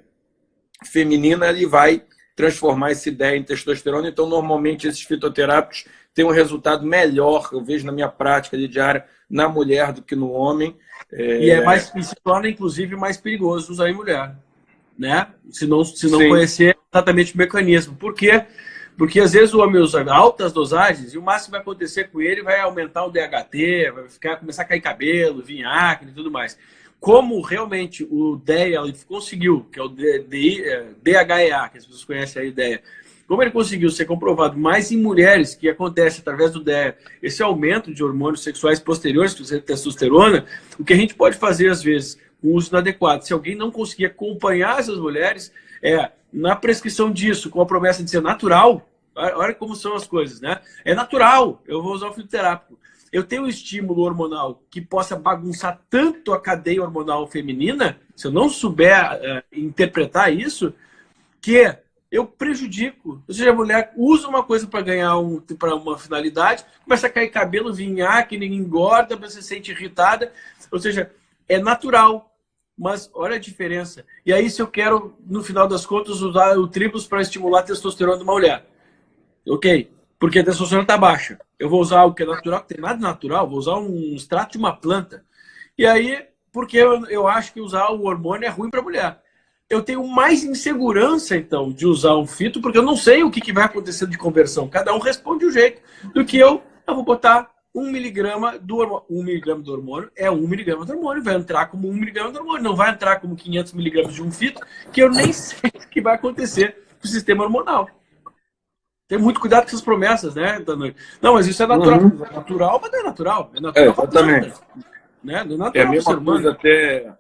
feminina, ele vai transformar esse DEA em testosterona, então normalmente esses fitoterápicos têm um resultado melhor, eu vejo na minha prática de diária, na mulher do que no homem. É... E é. mais, e se torna, inclusive, mais perigoso usar em mulher né? Se não, se não conhecer exatamente o mecanismo. Por quê? Porque às vezes o homem usa altas dosagens e o máximo que vai acontecer com ele vai aumentar o DHT, vai ficar, começar a cair cabelo, vir acne e tudo mais. Como realmente o DEA conseguiu, que é o DHEA, que as pessoas conhecem a ideia, como ele conseguiu ser comprovado mais em mulheres, que acontece através do DEA, esse aumento de hormônios sexuais posteriores, que você testosterona, o que a gente pode fazer às vezes o uso inadequado. Se alguém não conseguir acompanhar essas mulheres, é, na prescrição disso, com a promessa de ser natural, olha como são as coisas, né? É natural, eu vou usar o fitoterápico. Eu tenho um estímulo hormonal que possa bagunçar tanto a cadeia hormonal feminina, se eu não souber uh, interpretar isso, que eu prejudico. Ou seja, a mulher usa uma coisa para ganhar um, para uma finalidade, começa a cair cabelo, vinhar, que ninguém engorda, você se sente irritada. Ou seja, é natural, mas olha a diferença. E aí, se eu quero, no final das contas, usar o triplos para estimular a testosterona de uma mulher, ok, porque a testosterona está baixa. Eu vou usar o que é natural, que tem nada natural, vou usar um extrato de uma planta. E aí, porque eu, eu acho que usar o hormônio é ruim para a mulher. Eu tenho mais insegurança, então, de usar um fito, porque eu não sei o que, que vai acontecer de conversão. Cada um responde de jeito, do que eu, eu vou botar 1 miligrama do hormônio. 1 miligrama do hormônio é 1 miligrama do hormônio, vai entrar como 1 miligrama do hormônio, não vai entrar como 500 miligramas de um fito, que eu nem sei o que vai acontecer com o sistema hormonal. Tem muito cuidado com essas promessas, né, Não, mas isso é natural. Uhum. É natural, mas não é natural. É natural. É, exatamente. né? Do natural é a mesma coisa até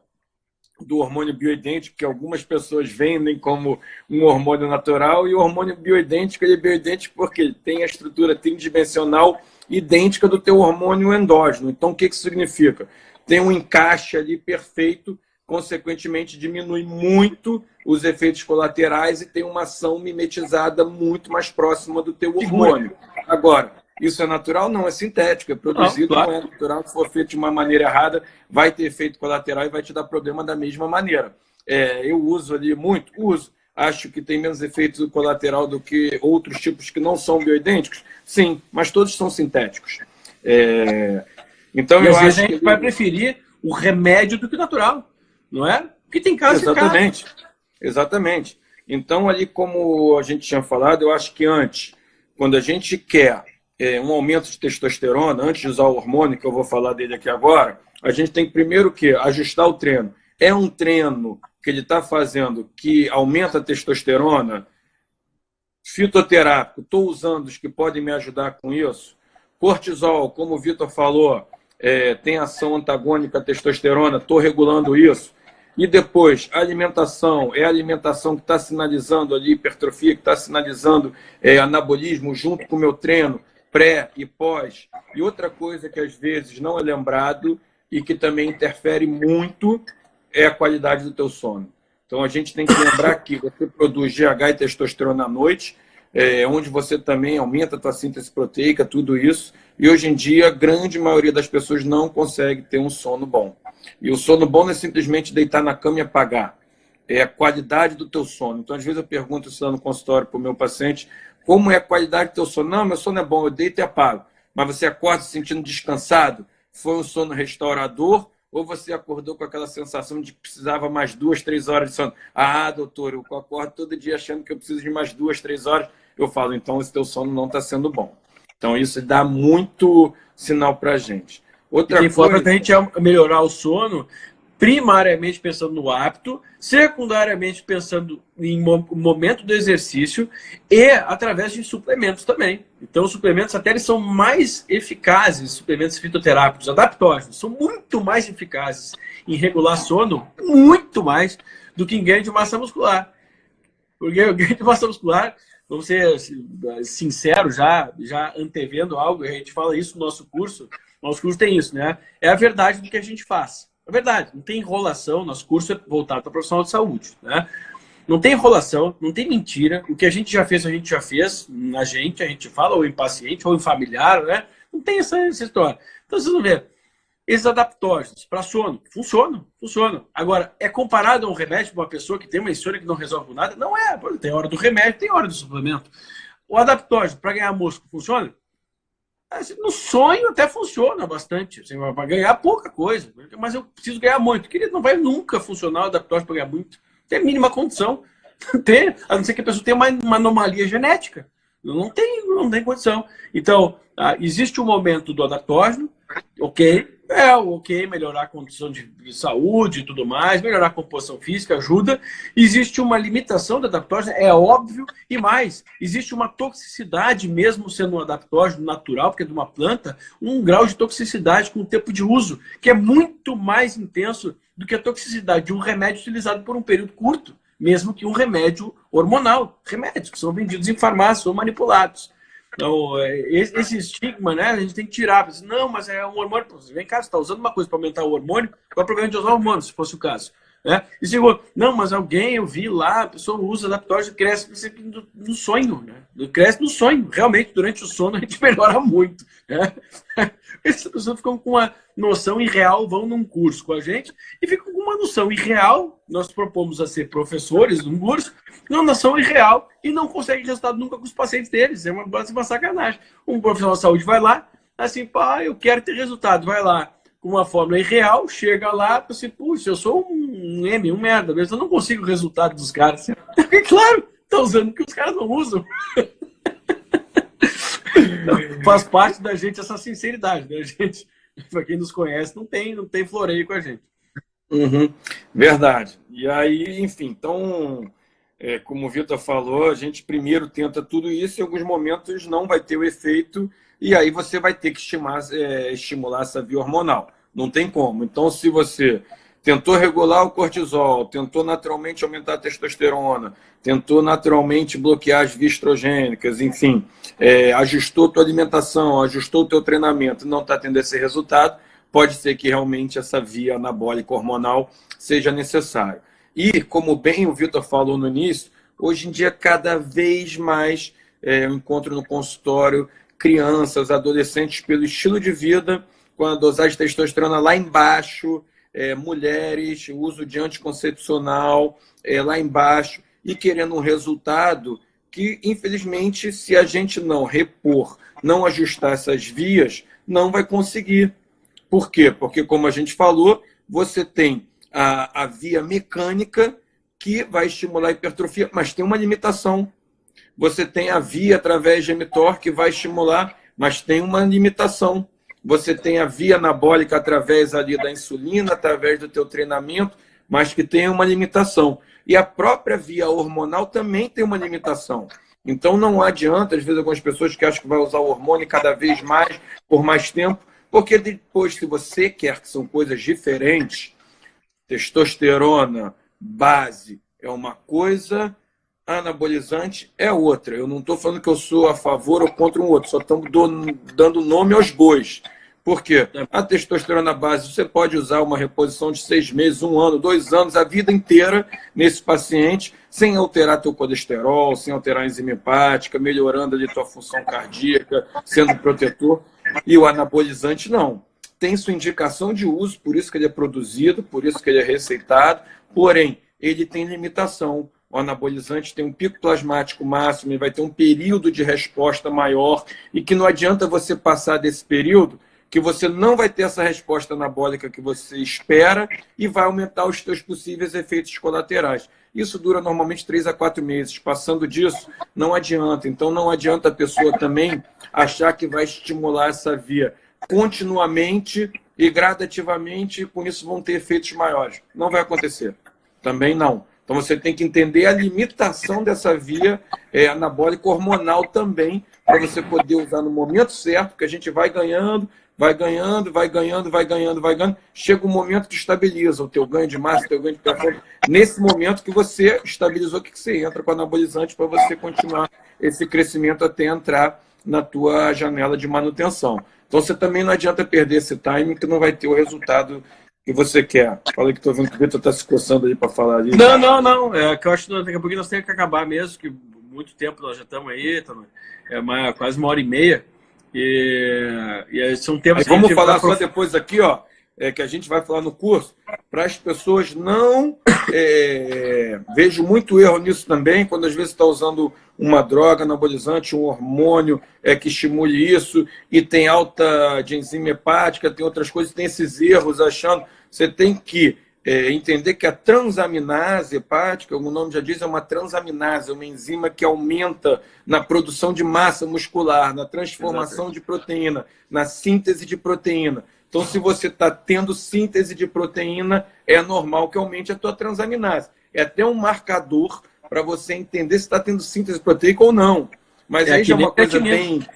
do hormônio bioidêntico, que algumas pessoas vendem como um hormônio natural, e o hormônio bioidêntico ele é bioidêntico porque ele tem a estrutura tridimensional idêntica do teu hormônio endógeno. Então, o que, que significa? Tem um encaixe ali perfeito, consequentemente diminui muito os efeitos colaterais e tem uma ação mimetizada muito mais próxima do teu hormônio. Agora, isso é natural? Não, é sintético, é produzido, não, claro. não é natural. Se for feito de uma maneira errada, vai ter efeito colateral e vai te dar problema da mesma maneira. É, eu uso ali muito, uso. Acho que tem menos efeito colateral do que outros tipos que não são bioidênticos? Sim, mas todos são sintéticos. É... Então, e eu às vezes a gente que... vai preferir o remédio do que o natural, não é? Porque tem casos Exatamente. Exatamente. Então, ali, como a gente tinha falado, eu acho que antes, quando a gente quer é, um aumento de testosterona, antes de usar o hormônio, que eu vou falar dele aqui agora, a gente tem que primeiro que ajustar o treino. É um treino que ele está fazendo que aumenta a testosterona, fitoterápico, estou usando os que podem me ajudar com isso. Cortisol, como o Vitor falou, é, tem ação antagônica à testosterona, estou regulando isso. E depois, alimentação, é a alimentação que está sinalizando ali hipertrofia, que está sinalizando é, anabolismo junto com o meu treino, pré e pós. E outra coisa que às vezes não é lembrado e que também interfere muito é a qualidade do teu sono. Então a gente tem que lembrar que você produz GH e testosterona à noite, é, onde você também aumenta a tua síntese proteica, tudo isso. E hoje em dia, a grande maioria das pessoas não consegue ter um sono bom. E o sono bom não é simplesmente deitar na cama e apagar. É a qualidade do teu sono. Então, às vezes eu pergunto isso lá no consultório para o meu paciente, como é a qualidade do teu sono? Não, meu sono é bom, eu deito e apago. Mas você acorda se sentindo descansado? Foi um sono restaurador ou você acordou com aquela sensação de que precisava mais duas, três horas de sono? Ah, doutor, eu acordo todo dia achando que eu preciso de mais duas, três horas. Eu falo, então esse teu sono não está sendo bom. Então isso dá muito sinal para a gente. Outra e coisa... a gente é melhorar o sono primariamente pensando no hábito, secundariamente pensando em momento do exercício e através de suplementos também. Então, os suplementos até eles são mais eficazes, suplementos fitoterápicos, adaptógenos, são muito mais eficazes em regular sono, muito mais do que em ganho de massa muscular. Porque o ganho de massa muscular, vamos ser sinceros, já, já antevendo algo, a gente fala isso no nosso curso, nosso curso tem isso, né? É a verdade do que a gente faz. É verdade, não tem enrolação, nosso curso é voltado para profissional de saúde, né? Não tem enrolação, não tem mentira. O que a gente já fez, a gente já fez. Na gente, a gente fala, ou em paciente, ou em familiar, né? Não tem essa, essa história. Então, vocês vão ver. Esses adaptógenos para sono, funcionam, funcionam. Agora, é comparado a um remédio para uma pessoa que tem uma insônia que não resolve nada? Não é. Tem hora do remédio, tem hora do suplemento. O adaptógeno para ganhar músculo funciona? Assim, no sonho até funciona bastante, assim, para ganhar pouca coisa, mas eu preciso ganhar muito. Querido, não vai nunca funcionar o adaptógeno para ganhar muito. Tem a mínima condição. Tem, a não ser que a pessoa tenha uma, uma anomalia genética. Não tem, não tem condição. Então, ah, existe um momento do adaptógeno, ok, é ok, melhorar a condição de, saúde e tudo mais, melhorar a composição física ajuda. Existe uma limitação da adaptógeno, é óbvio, e mais, existe uma toxicidade, mesmo sendo um adaptógeno natural, porque é de uma planta, um grau de toxicidade com o tempo de uso, que é muito mais intenso do que a toxicidade de um remédio utilizado por um período curto, mesmo que um remédio hormonal. Remédios que são vendidos em farmácia ou manipulados. Então, é, esse estigma, né, a gente tem que tirar. Não, mas é um hormônio. Vem cá, você está usando uma coisa para aumentar o hormônio, qual é o problema de usar hormônio, se fosse o caso? Né? E segundo, não, mas alguém, eu vi lá, a pessoa usa adaptógeno, cresce no, no sonho, né? Cresce no sonho. Realmente, durante o sono, a gente melhora muito. Né? Essas pessoas ficam com uma noção irreal, vão num curso com a gente e ficam com uma noção irreal. Nós propomos a ser professores num curso, uma noção irreal e não conseguem resultado nunca com os pacientes deles. É uma, uma sacanagem. Um profissional de saúde vai lá, assim, pá, eu quero ter resultado, vai lá com uma fórmula irreal, chega lá, assim, puxa, eu sou um M, um merda, mas eu não consigo o resultado dos caras. claro, tá usando o que os caras não usam. Faz parte da gente essa sinceridade, né? A gente, para quem nos conhece, não tem, não tem floreio com a gente. Uhum, verdade. E aí, enfim, então, é, como o Vitor falou, a gente primeiro tenta tudo isso, em alguns momentos não vai ter o efeito, e aí você vai ter que estimular, é, estimular essa via hormonal. Não tem como. Então, se você tentou regular o cortisol, tentou naturalmente aumentar a testosterona, tentou naturalmente bloquear as vias estrogênicas, enfim, é, ajustou tua alimentação, ajustou o teu treinamento não está tendo esse resultado, pode ser que realmente essa via anabólica hormonal seja necessária. E, como bem o Vitor falou no início, hoje em dia cada vez mais é, eu encontro no consultório crianças, adolescentes pelo estilo de vida, com a dosagem de testosterona lá embaixo, é, mulheres, uso de anticoncepcional é, lá embaixo, e querendo um resultado que, infelizmente, se a gente não repor, não ajustar essas vias, não vai conseguir. Por quê? Porque, como a gente falou, você tem a, a via mecânica que vai estimular a hipertrofia, mas tem uma limitação. Você tem a via através de mTOR que vai estimular, mas tem uma limitação. Você tem a via anabólica através ali da insulina, através do teu treinamento, mas que tem uma limitação. E a própria via hormonal também tem uma limitação. Então não adianta, às vezes, algumas pessoas que acham que vai usar o hormônio cada vez mais, por mais tempo, porque depois, se você quer que são coisas diferentes, testosterona, base é uma coisa, anabolizante é outra. Eu não estou falando que eu sou a favor ou contra um outro, só estamos dando nome aos bois. Por quê? A testosterona base, você pode usar uma reposição de seis meses, um ano, dois anos, a vida inteira nesse paciente, sem alterar teu colesterol, sem alterar a enzima hepática, melhorando ali tua função cardíaca, sendo protetor. E o anabolizante, não. Tem sua indicação de uso, por isso que ele é produzido, por isso que ele é receitado, porém, ele tem limitação o anabolizante tem um pico plasmático máximo e vai ter um período de resposta maior e que não adianta você passar desse período que você não vai ter essa resposta anabólica que você espera e vai aumentar os seus possíveis efeitos colaterais. Isso dura normalmente 3 a 4 meses. Passando disso, não adianta. Então, não adianta a pessoa também achar que vai estimular essa via continuamente e gradativamente, e com isso vão ter efeitos maiores. Não vai acontecer. Também não. Então você tem que entender a limitação dessa via é, anabólica hormonal também, para você poder usar no momento certo, que a gente vai ganhando, vai ganhando, vai ganhando, vai ganhando, vai ganhando. Chega um momento que estabiliza o teu ganho de massa, o teu ganho de performance. Nesse momento que você estabilizou, que você entra com anabolizante para você continuar esse crescimento até entrar na tua janela de manutenção. Então você também não adianta perder esse time que não vai ter o resultado que você quer? Fala que estou vendo que o Vitor está se coçando aí para falar ali. Não, não, não. É que eu acho que daqui a pouco nós temos que acabar mesmo, que muito tempo nós já estamos aí, é uma, quase uma hora e meia. E, e são temas que Vamos falar só depois aqui, ó, é, que a gente vai falar no curso, para as pessoas não... É, vejo muito erro nisso também, quando às vezes está usando uma droga anabolizante, um hormônio é, que estimule isso, e tem alta de enzima hepática, tem outras coisas, tem esses erros achando você tem que é, entender que a transaminase hepática, o nome já diz, é uma transaminase, uma enzima que aumenta na produção de massa muscular, na transformação Exatamente. de proteína, na síntese de proteína. Então, se você está tendo síntese de proteína, é normal que aumente a tua transaminase. É até um marcador para você entender se está tendo síntese proteica ou não. Mas é aí já é uma coisa bem...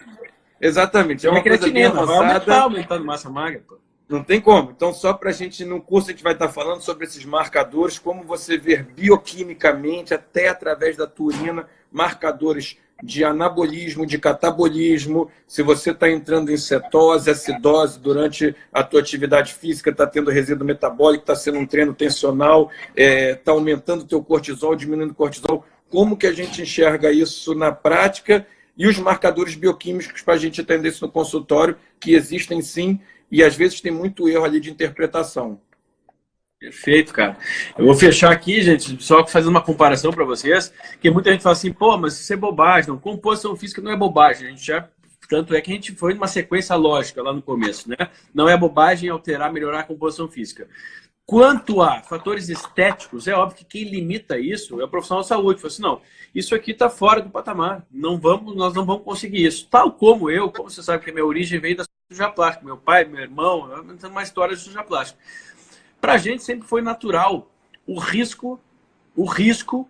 Exatamente, é uma coisa bem avançada. Vai aumentar, aumentando massa magra, pô. Não tem como. Então, só para a gente, no curso, a gente vai estar falando sobre esses marcadores, como você ver bioquimicamente, até através da turina, marcadores de anabolismo, de catabolismo, se você está entrando em cetose, acidose durante a tua atividade física, está tendo resíduo metabólico, está sendo um treino tensional, está é, tá aumentando o teu cortisol, diminuindo o cortisol. Como que a gente enxerga isso na prática? E os marcadores bioquímicos para a gente entender isso no consultório, que existem sim, e às vezes tem muito erro ali de interpretação. Perfeito, cara. Eu vou fechar aqui, gente, só fazendo uma comparação para vocês, que muita gente fala assim, pô, mas isso é bobagem, não, composição física não é bobagem, a gente já tanto é que a gente foi numa sequência lógica lá no começo, né? Não é bobagem alterar, melhorar a composição física. Quanto a fatores estéticos, é óbvio que quem limita isso é o profissional de saúde. Fala assim, não, isso aqui está fora do patamar, não vamos, nós não vamos conseguir isso. Tal como eu, como você sabe que a minha origem veio da cirurgia plástica, meu pai, meu irmão, uma história de cirurgia plástica. Para a gente sempre foi natural o risco, o risco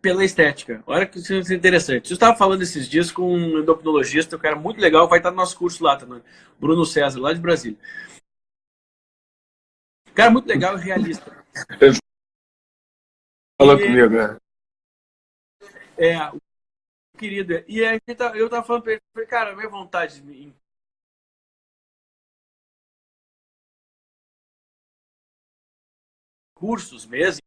pela estética. Olha que isso é interessante. Eu estava falando esses dias com um endocrinologista, um cara muito legal, vai estar no nosso curso lá também, Bruno César, lá de Brasília. Cara muito legal e realista. Fala comigo, né? É, querido. E aí tá, eu tava falando pra ele, cara, minha vontade em cursos mesmo,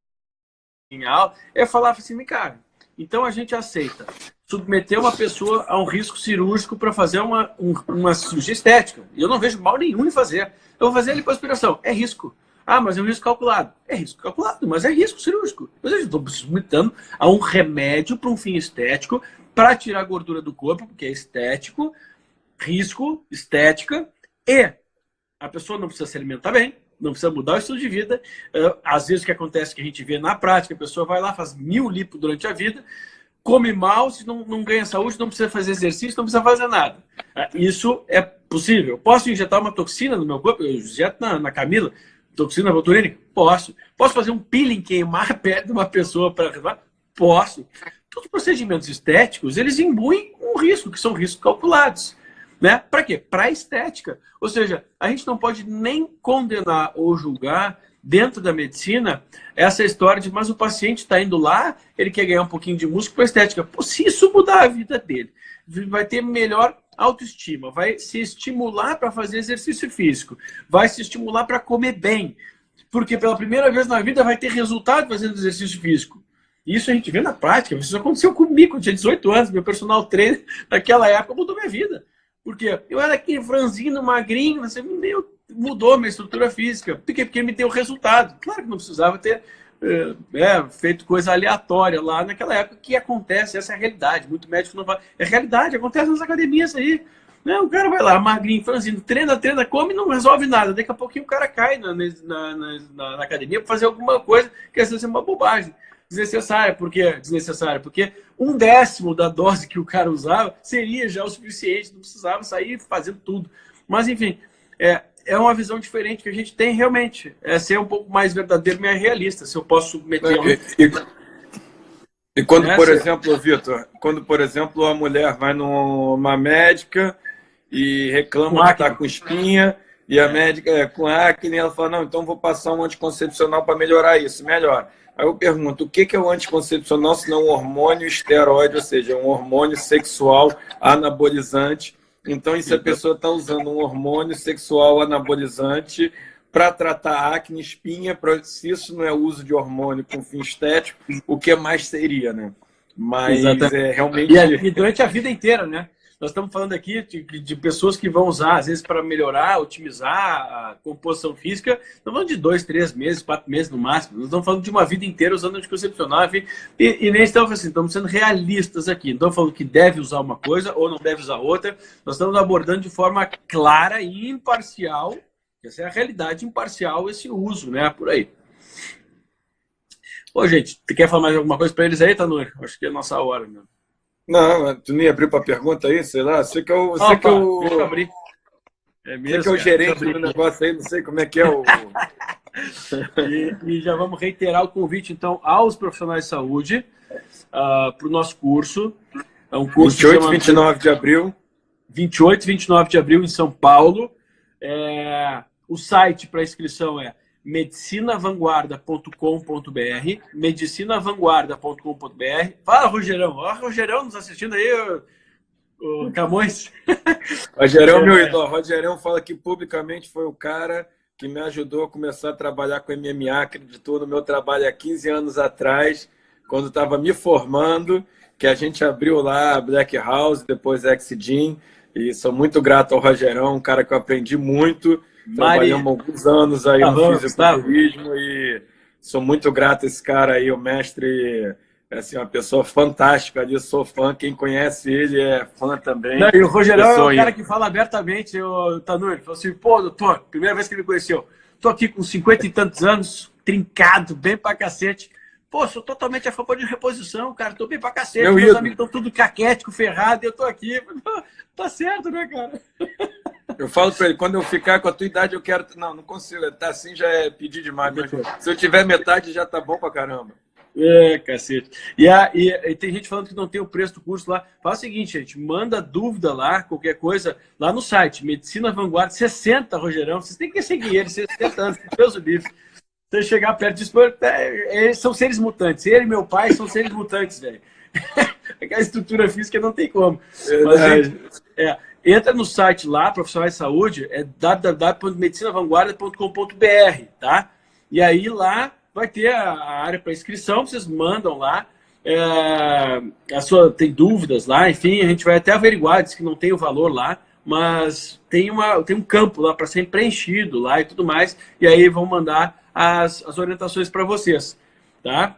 em aula, é falar assim, cara, então a gente aceita submeter uma pessoa a um risco cirúrgico para fazer uma, um, uma cirurgia estética. Eu não vejo mal nenhum em fazer. Eu vou fazer lipoaspiração. É risco. Ah, mas é um risco calculado. É risco calculado, mas é risco cirúrgico. Mas eu estou submetendo a um remédio para um fim estético para tirar a gordura do corpo, porque é estético, risco, estética, e a pessoa não precisa se alimentar bem, não precisa mudar o estilo de vida. Às vezes o que acontece é que a gente vê na prática, a pessoa vai lá, faz mil lipo durante a vida, come mal, se não, não ganha saúde, não precisa fazer exercício, não precisa fazer nada. É, isso é possível. Posso injetar uma toxina no meu corpo? Eu injeto na, na Camila, toxina botulínica? Posso. Posso fazer um peeling, queimar a pele de uma pessoa para? Posso. Todos os procedimentos estéticos, eles imbuem um risco, que são riscos calculados. Né? Para quê? Para estética. Ou seja, a gente não pode nem condenar ou julgar dentro da medicina essa história de mas o paciente está indo lá, ele quer ganhar um pouquinho de músculo para estética. Pô, se isso mudar a vida dele, vai ter melhor autoestima, vai se estimular para fazer exercício físico, vai se estimular para comer bem, porque pela primeira vez na vida vai ter resultado fazendo exercício físico. Isso a gente vê na prática, isso aconteceu comigo, eu tinha 18 anos, meu personal trainer naquela época mudou minha vida. Porque eu era aquele franzino, magrinho, você meu, mudou minha estrutura física. Por quê? Porque me deu resultado. Claro que não precisava ter é, é, feito coisa aleatória lá naquela época, que acontece, essa é a realidade. Muito médico não fala. É realidade, acontece nas academias aí. Né? O cara vai lá, magrinho, franzino, treina, treina, come não resolve nada. Daqui a pouquinho o cara cai na, na, na, na academia para fazer alguma coisa que às vezes é uma bobagem desnecessária. Por que desnecessária? Porque um décimo da dose que o cara usava seria já o suficiente, não precisava sair fazendo tudo. Mas, enfim, é, é uma visão diferente que a gente tem realmente. É ser um pouco mais verdadeiro e realista, se eu posso submeter... E, e, e quando, por exemplo, Vitor, quando, por exemplo, a mulher vai numa médica e reclama que está com espinha, e a médica é com acne, ela fala, não, então vou passar um anticoncepcional para melhorar isso. Melhor. Aí eu pergunto, o que é o anticoncepcional se não um hormônio esteroide, ou seja, um hormônio sexual anabolizante? Então, e se a pessoa está usando um hormônio sexual anabolizante para tratar acne, espinha, se isso não é uso de hormônio com fim estético, o que mais seria, né? Mas Exatamente. é realmente... E, e durante a vida inteira, né? Nós estamos falando aqui de, de, pessoas que vão usar, às vezes, para melhorar, otimizar a composição física. Estamos falando de dois, três meses, quatro meses no máximo. Nós estamos falando de uma vida inteira usando anticoncepcional. E, e nem estamos assim, estamos sendo realistas aqui. Não estamos falando que deve usar uma coisa ou não deve usar outra. Nós estamos abordando de forma clara e imparcial. Essa é a realidade imparcial, esse uso, né? Por aí. Ô, gente, quer falar mais alguma coisa para eles aí, Tanur? Acho que é a nossa hora, meu. Não, tu nem abriu para pergunta aí, sei lá. Você que é Opa, que é o. Deixa eu abrir. É mesmo, que é o gerente do negócio aí, não sei como é que é o. e, e, já vamos reiterar o convite, então, aos profissionais de saúde uh, ah, para o nosso curso. É um curso 28 e 29 de abril. 28 e 29 de abril em São Paulo. É, o site para inscrição é medicinavanguarda.com.br, medicinavanguarda.com.br. Fala, Rogerão. Ó, Rogerão nos assistindo aí, o, o Camões. Rogerão, meu é. ídolo. Rogerão fala que publicamente foi o cara que me ajudou a começar a trabalhar com MMA, acreditou no meu trabalho há 15 anos atrás, quando estava me formando, que a gente abriu lá a Black House, depois Exidin, e sou muito grato ao Rogerão, um cara que eu aprendi muito, Trabalhamos alguns anos aí no fisiculturismo e sou muito grato a esse cara aí, o mestre, é assim, uma pessoa fantástica ali, sou fã, quem conhece ele é fã também. Não, e o Rogerão é um cara que fala abertamente, o Tanur, ele falou assim, pô, doutor, primeira vez que ele me conheceu, tô aqui com cinquenta e tantos anos, trincado, bem pra cacete, Pô, sou totalmente a favor de reposição, cara. Tô bem pra cacete. Meu Meus amigos estão tudo caquético, ferrado, e eu tô aqui. Tá certo, né, cara? Eu falo para ele, quando eu ficar com a tua idade, eu quero. Não, não consigo. Tá assim já é pedir demais. Se eu tiver metade, já tá bom pra caramba. É, cacete. E, a, e, e, tem gente falando que não tem o preço do curso lá. Faz o seguinte, gente, manda dúvida lá, qualquer coisa, lá no site, Medicina Vanguarda, 60, Rogerão. Vocês têm que seguir ele, 60 anos, Deus o livre. Você chegar perto disso, é, eles são seres mutantes. Ele e meu pai são seres mutantes, velho. Aquela estrutura física não tem como. Mas, gente, é, entra no site lá, profissionais de saúde, é www.medicinavanguarda.com.br, tá? E aí lá vai ter a área para inscrição, vocês mandam lá. É, a sua, tem dúvidas lá, enfim, a gente vai até averiguar, diz que não tem o valor lá, mas tem, uma, tem um campo lá para ser preenchido lá e tudo mais, e aí vão mandar as, as orientações para vocês, tá?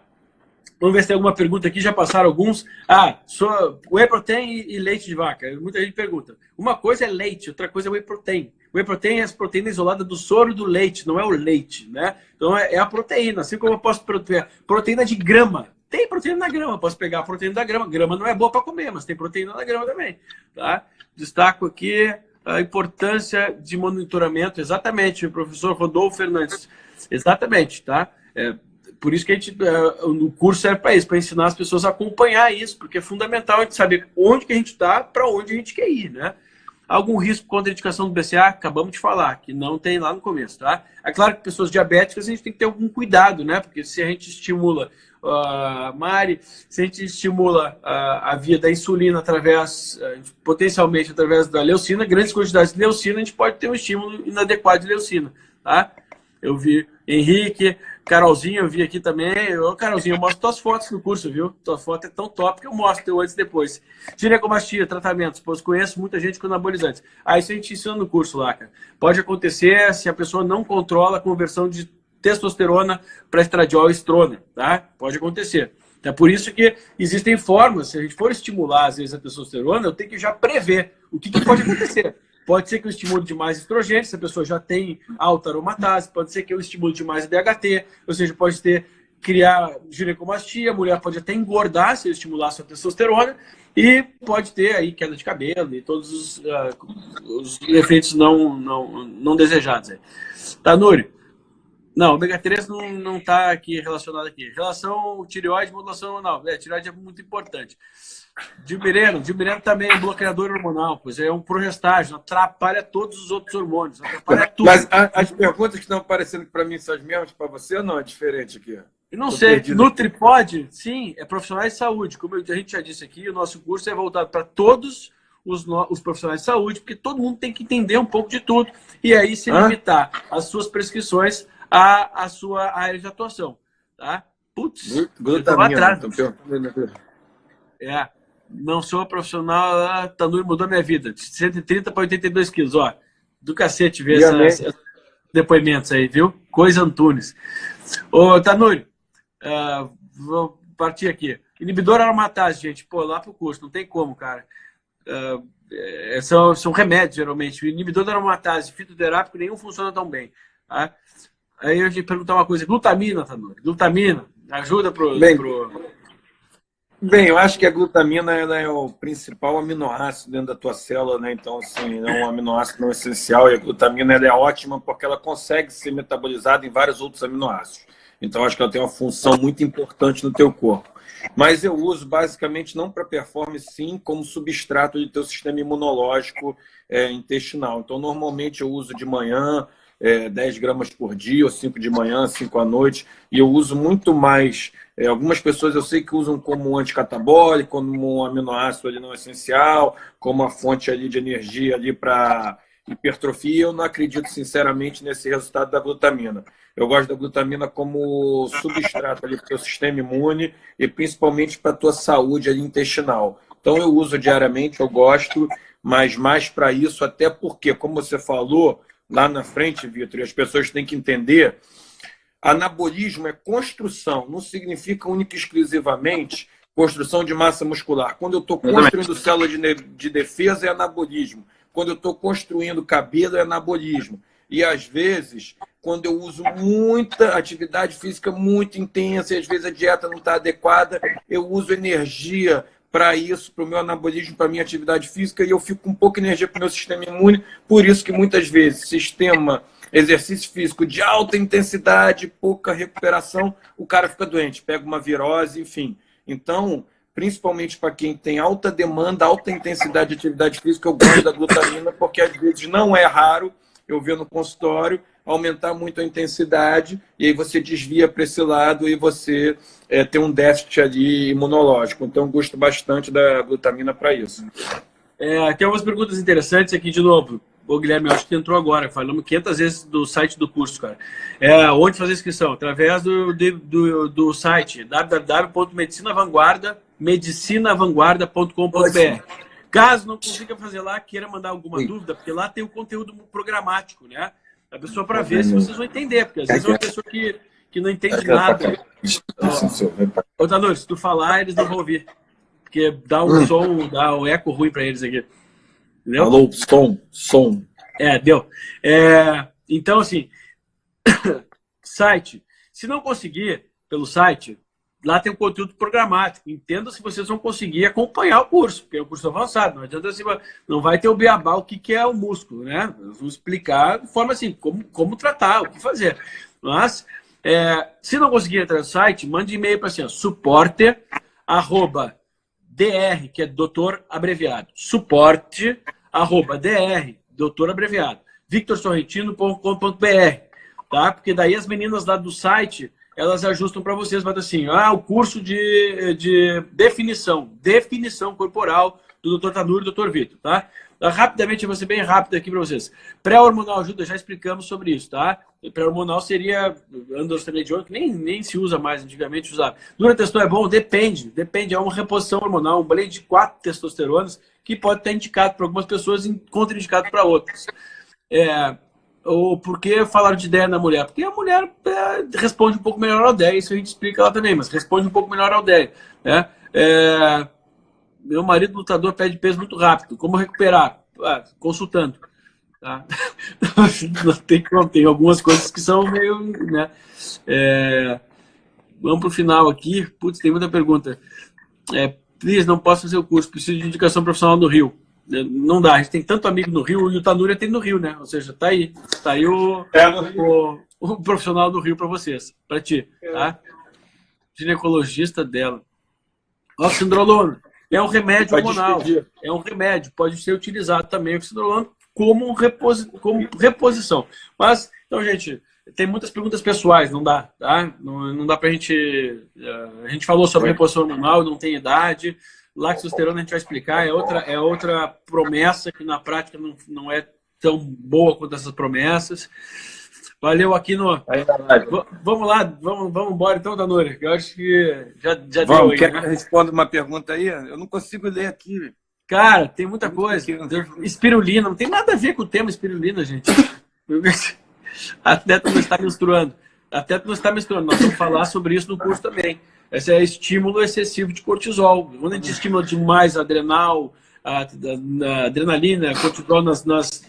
Vamos ver se tem alguma pergunta aqui, já passaram alguns. Ah, sou whey protein e leite de vaca. Muita gente pergunta. Uma coisa é leite, outra coisa é whey protein. Whey protein é as proteínas isoladas do soro do leite, não é o leite, né? Então é, é a proteína, assim como eu posso proteína, proteína de grama. Tem proteína na grama, posso pegar a proteína da grama. Grama não é boa para comer, mas tem proteína na grama também, tá? Destaco aqui a importância de monitoramento, exatamente, o professor Rodolfo Fernandes. Exatamente, tá? É, por isso que a gente, uh, o curso serve para isso, para ensinar as pessoas a acompanhar isso, porque é fundamental a gente saber onde que a gente está, para onde a gente quer ir, né? Algum risco contra a indicação do BCA? Acabamos de falar, que não tem lá no começo, tá? É claro que pessoas diabéticas a gente tem que ter algum cuidado, né? Porque se a gente estimula, uh, Mari, se a gente estimula uh, a via da insulina através, uh, potencialmente através da leucina, grandes quantidades de leucina, a gente pode ter um estímulo inadequado de leucina, tá? Eu vi Henrique, Carolzinha, eu vi aqui também. Ô, Carolzinha, eu mostro tuas fotos no curso, viu? Tua foto é tão top que eu mostro antes e depois. Ginecomastia, tratamentos, pois conheço muita gente com anabolizantes. Ah, isso a gente ensina no curso lá, cara. Pode acontecer se a pessoa não controla a conversão de testosterona para estradiol e estrona, tá? Pode acontecer. É por isso que existem formas, se a gente for estimular, às vezes, a testosterona, eu tenho que já prever o que, que pode acontecer. Pode ser que eu estimule demais estrogênio, se a pessoa já tem alta aromatase, pode ser que eu estimule demais DHT, ou seja, pode ter criar ginecomastia, a mulher pode até engordar se eu estimular sua testosterona, e pode ter aí queda de cabelo e todos os, uh, os efeitos não, não, não desejados. Aí. Tá? Não, ômega 3 não, não tá aqui relacionado aqui. Relação tireoide, modulação hormonal. É, tireoide é muito importante. Dilmireno, Dilmireno também é bloqueador hormonal, pois é um progestágeno, atrapalha todos os outros hormônios, atrapalha tudo. Mas a, as perguntas que estão aparecendo para mim são as mesmas para você ou não? É diferente aqui? Eu não Tô sei. Perdido. NutriPod, sim, é profissionais de saúde. Como a gente já disse aqui, o nosso curso é voltado para todos os, no... os, profissionais de saúde, porque todo mundo tem que entender um pouco de tudo e aí se limitar Hã? as suas prescrições à, à sua área de atuação. Tá? Putz, glutamina. Atrás. É não sou profissional, ah, Tanuri mudou minha vida. De 130 para 82 quilos, ó. Do cacete ver esses depoimentos aí, viu? Coisa Antunes. Ô, Tanuri, uh, vou partir aqui. Inibidor aromatase, gente. Pô, lá pro curso, não tem como, cara. Uh, é, são, são remédios, geralmente. O inibidor da aromatase fitoterápico, nenhum funciona tão bem. Tá? Aí eu te perguntar uma coisa. Glutamina, Tanuri. Glutamina, ajuda pro... Bem, pro Bem, eu acho que a glutamina é o principal aminoácido dentro da tua célula, né? Então, assim, é um aminoácido não essencial e a glutamina é ótima porque ela consegue ser metabolizada em vários outros aminoácidos. Então, acho que ela tem uma função muito importante no teu corpo. Mas eu uso basicamente não para performance, sim, como substrato de teu sistema imunológico é, intestinal. Então, normalmente eu uso de manhã, é, 10 gramas por dia, ou 5 de manhã, 5 à noite, e eu uso muito mais. É, algumas pessoas eu sei que usam como anticatabólico, como um aminoácido ali não essencial, como uma fonte ali de energia ali para hipertrofia. Eu não acredito sinceramente nesse resultado da glutamina. Eu gosto da glutamina como substrato ali para o sistema imune e principalmente para a tua saúde ali intestinal. Então eu uso diariamente, eu gosto, mas mais para isso, até porque, como você falou, lá na frente, Vitor, e as pessoas têm que entender, anabolismo é construção, não significa única e exclusivamente construção de massa muscular. Quando eu estou construindo célula de, de defesa, é anabolismo. Quando eu estou construindo cabelo, é anabolismo. E às vezes, quando eu uso muita atividade física muito intensa, e às vezes a dieta não está adequada, eu uso energia para isso, para o meu anabolismo, para a minha atividade física, e eu fico com pouca energia para o meu sistema imune, por isso que muitas vezes sistema exercício físico de alta intensidade, pouca recuperação, o cara fica doente, pega uma virose, enfim. Então, principalmente para quem tem alta demanda, alta intensidade de atividade física, eu gosto da glutamina, porque às vezes não é raro eu ver no consultório aumentar muito a intensidade e aí você desvia para esse lado e você é, tem um déficit ali imunológico. Então, eu gosto bastante da glutamina para isso. É, tem algumas perguntas interessantes aqui de novo. Ô, Guilherme, acho que entrou agora. Falamos 500 vezes do site do curso, cara. É, onde fazer inscrição? Através do, do, do site www.medicinavanguarda, medicinavanguarda.com.br. Caso não consiga fazer lá, queira mandar alguma Sim. dúvida, porque lá tem o conteúdo programático, né? A pessoa para ver se vocês vão entender, porque às vezes é uma pessoa que, que não entende nada. Ô, Tanur, se tu falar, eles não vão ouvir. Porque dá um hum. som, dá um eco ruim para eles aqui. Entendeu? Alô, som, som. É, deu. É, então, assim, site. Se não conseguir pelo site, lá tem um conteúdo programático. Entenda se vocês vão conseguir acompanhar o curso, porque é um curso avançado. Não adianta assim, não vai ter o beabá, o que, que é o músculo, né? Vamos explicar de forma assim, como, como tratar, o que fazer. Mas, é, se não conseguir entrar no site, mande e-mail para assim, suporte, arroba, dr, que é doutor abreviado, suporte, arroba, dr, doutor abreviado, victorsorrentino.com.br, tá? Porque daí as meninas lá do site elas ajustam para vocês, vai assim, ah, o curso de, de definição, definição corporal do Dr. Tanuri e Dr. Vitor, tá? Rapidamente, eu vou ser bem rápido aqui para vocês. Pré-hormonal ajuda, já explicamos sobre isso, tá? Pré-hormonal seria androstenediona, que nem, nem se usa mais, antigamente usava. Durateston é bom? Depende, depende, é uma reposição hormonal, um blend de quatro testosteronas que pode estar indicado para algumas pessoas e contraindicado para outras. É, ou por que falaram de ideia na mulher? Porque a mulher é, responde um pouco melhor ao ideia, isso a gente explica lá também, mas responde um pouco melhor ao ideia. Né? É, meu marido lutador pede peso muito rápido. Como recuperar? Ah, consultando. Tá? tem tem algumas coisas que são meio. Né? É, vamos para o final aqui. Putz, tem muita pergunta. É, please, não posso fazer o curso, preciso de indicação profissional do Rio. Não dá, a gente tem tanto amigo no Rio, e o Tanúria tem no Rio, né? Ou seja, tá aí. Tá aí o, é o, o, profissional do Rio para vocês, para ti, tá? Ginecologista dela. Oxindrolona é um remédio pode hormonal. É um remédio, pode ser utilizado também o oxindrolona como, reposi como reposição. Mas, então, gente, tem muitas perguntas pessoais, não dá, tá? Não, não dá pra gente... Eh, a gente falou sobre reposição hormonal, não tem idade, Laxosterona a gente vai explicar, é outra, é outra promessa que na prática não, não é tão boa quanto essas promessas. Valeu aqui no... Aí, vamos lá, vamos, vamos embora então, Danuri. Eu acho que já, já vamos, deu aí. Quer né? que eu responda uma pergunta aí? Eu não consigo ler aqui. Cara, tem muita coisa. Espirulina, não tem nada a ver com o tema espirulina, gente. Atleta não está menstruando. Atleta não está menstruando. Nós vamos falar sobre isso no curso também. Esse é estímulo excessivo de cortisol. Quando a gente estimula demais adrenal, a, a, a adrenalina, cortisol nas, nas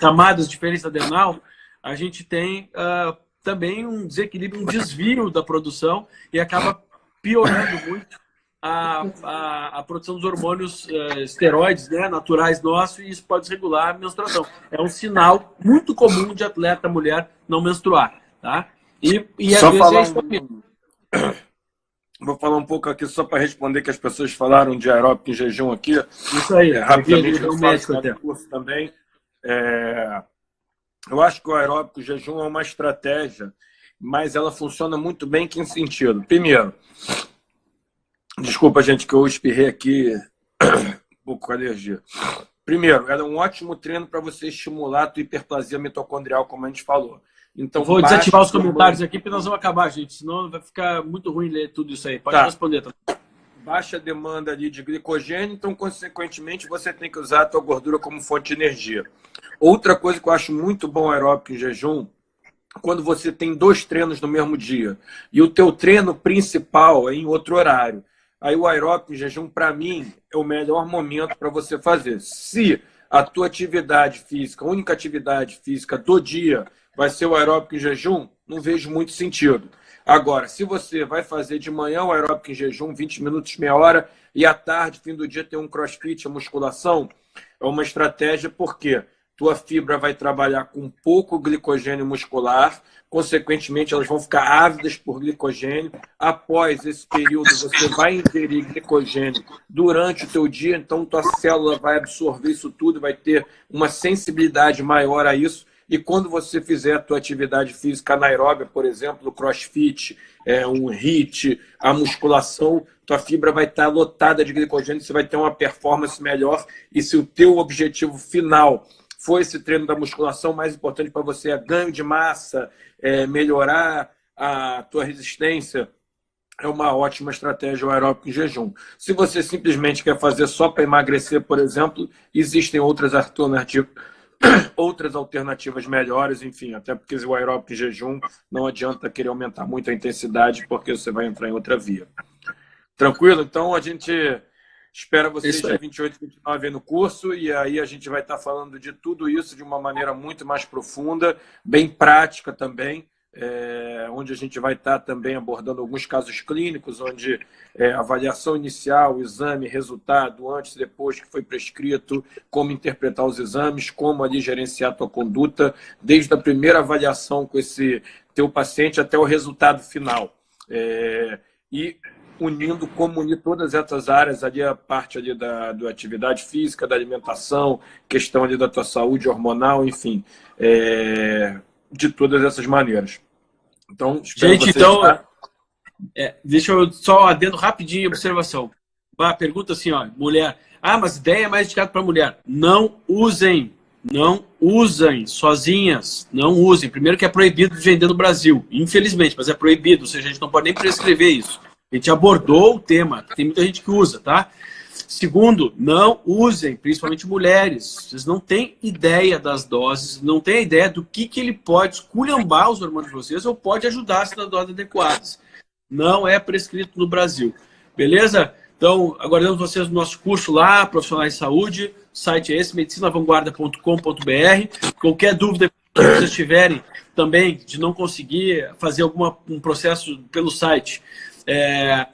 camadas diferentes adrenal, a gente tem uh, também um desequilíbrio, um desvio da produção e acaba piorando muito a, a, a produção dos hormônios uh, esteroides né, naturais nossos e isso pode desregular a menstruação. É um sinal muito comum de atleta mulher não menstruar. Tá? E, e às Só vezes é isso um... Vou falar um pouco aqui só para responder que as pessoas falaram de aeróbico em jejum aqui. Isso aí, é, rapidamente eu faço até. curso também. É, eu acho que o aeróbico jejum é uma estratégia, mas ela funciona muito bem em que sentido? Primeiro, desculpa, gente, que eu espirrei aqui um pouco com alergia. Primeiro, era um ótimo treino para você estimular a tua hiperplasia mitocondrial, como a gente falou. Então, Vou desativar os comentários aqui, porque nós vamos acabar, gente. Senão vai ficar muito ruim ler tudo isso aí. Pode tá. responder. Tá? Baixa demanda ali de glicogênio, então, consequentemente, você tem que usar a tua gordura como fonte de energia. Outra coisa que eu acho muito bom aeróbico em jejum, quando você tem dois treinos no mesmo dia e o teu treino principal é em outro horário. Aí o aeróbico em jejum, para mim, é o melhor momento para você fazer. Se a tua atividade física, a única atividade física do dia vai ser o aeróbico em jejum, não vejo muito sentido. Agora, se você vai fazer de manhã o aeróbico em jejum, 20 minutos, meia hora, e à tarde, fim do dia, tem um crossfit, a musculação, é uma estratégia, por quê? tua fibra vai trabalhar com pouco glicogênio muscular, consequentemente elas vão ficar ávidas por glicogênio. Após esse período, você vai ingerir glicogênio durante o teu dia, então tua célula vai absorver isso tudo, vai ter uma sensibilidade maior a isso. E quando você fizer a tua atividade física anaeróbia, por exemplo, o crossfit, é, um HIIT, a musculação, tua fibra vai estar lotada de glicogênio, você vai ter uma performance melhor. E se o teu objetivo final for esse treino da musculação, mais importante para você é ganho de massa, é melhorar a tua resistência, é uma ótima estratégia o aeróbico em jejum. Se você simplesmente quer fazer só para emagrecer, por exemplo, existem outras alternativas, outras alternativas melhores, enfim, até porque o aeróbico em jejum não adianta querer aumentar muito a intensidade, porque você vai entrar em outra via. Tranquilo? Então a gente espera vocês dia 28 e 29 aí no curso, e aí a gente vai estar falando de tudo isso de uma maneira muito mais profunda, bem prática também é, onde a gente vai estar também abordando alguns casos clínicos, onde é, avaliação inicial, exame, resultado, antes e depois que foi prescrito, como interpretar os exames, como ali gerenciar a tua conduta, desde a primeira avaliação com esse teu paciente até o resultado final. É, e unindo como unir todas essas áreas ali, a parte ali da, da atividade física, da alimentação, questão ali da tua saúde hormonal, enfim, é, de todas essas maneiras. Então, Gente, então, é, deixa eu só adendo rapidinho observação. A pergunta assim, ó, mulher. Ah, mas ideia é mais indicada para mulher. Não usem, não usem sozinhas, não usem. Primeiro que é proibido de vender no Brasil, infelizmente, mas é proibido, ou seja, a gente não pode nem prescrever isso. A gente abordou o tema, tem muita gente que usa, tá? Segundo, não usem, principalmente mulheres. Vocês não têm ideia das doses, não têm ideia do que, que ele pode esculhambar os hormônios de vocês ou pode ajudar se nas doses adequadas. Não é prescrito no Brasil. Beleza? Então, aguardamos vocês no nosso curso lá, Profissionais de Saúde. O site é esse, medicinavanguarda.com.br. Qualquer dúvida que vocês tiverem também de não conseguir fazer algum um processo pelo site, é,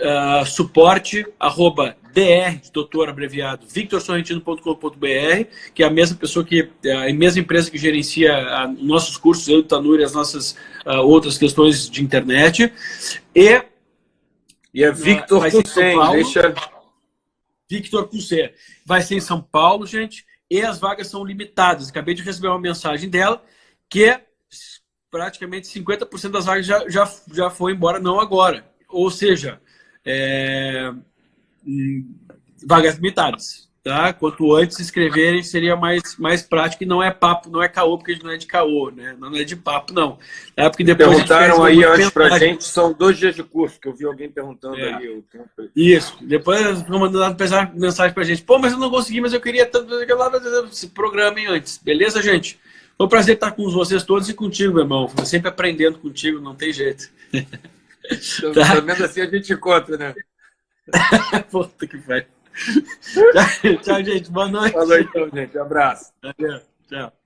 uh, suporte, arroba dr, de doutor abreviado, victorsorrentino.com.br, que é a mesma pessoa que, a mesma empresa que gerencia a, nossos cursos, eu, Tanuri, as nossas uh, outras questões de internet. E, e é Victor com C, deixa... Victor C. Vai ser em São Paulo, gente, e as vagas são limitadas. Acabei de receber uma mensagem dela que praticamente 50% das vagas já, já, já foi embora, não agora. Ou seja, é, vagas limitadas. Tá? Quanto antes se inscreverem, seria mais, mais prático e não é papo, não é caô, porque a gente não é de caô, né? Não é de papo, não. É porque depois Perguntaram aí antes pra gente, são dois dias de curso, que eu vi alguém perguntando é. aí. Eu... Isso. Depois vão mandando mensagem pra gente. Pô, mas eu não consegui, mas eu queria tanto se programem antes. Beleza, gente? Foi um prazer estar com vocês todos e contigo, meu irmão. Sempre aprendendo contigo, não tem jeito. tá? Pelo menos assim a gente encontra, né? Puta que pariu. tchau, tchau, gente. Boa noite. Boa noite, então, gente. Um abraço. Tchau.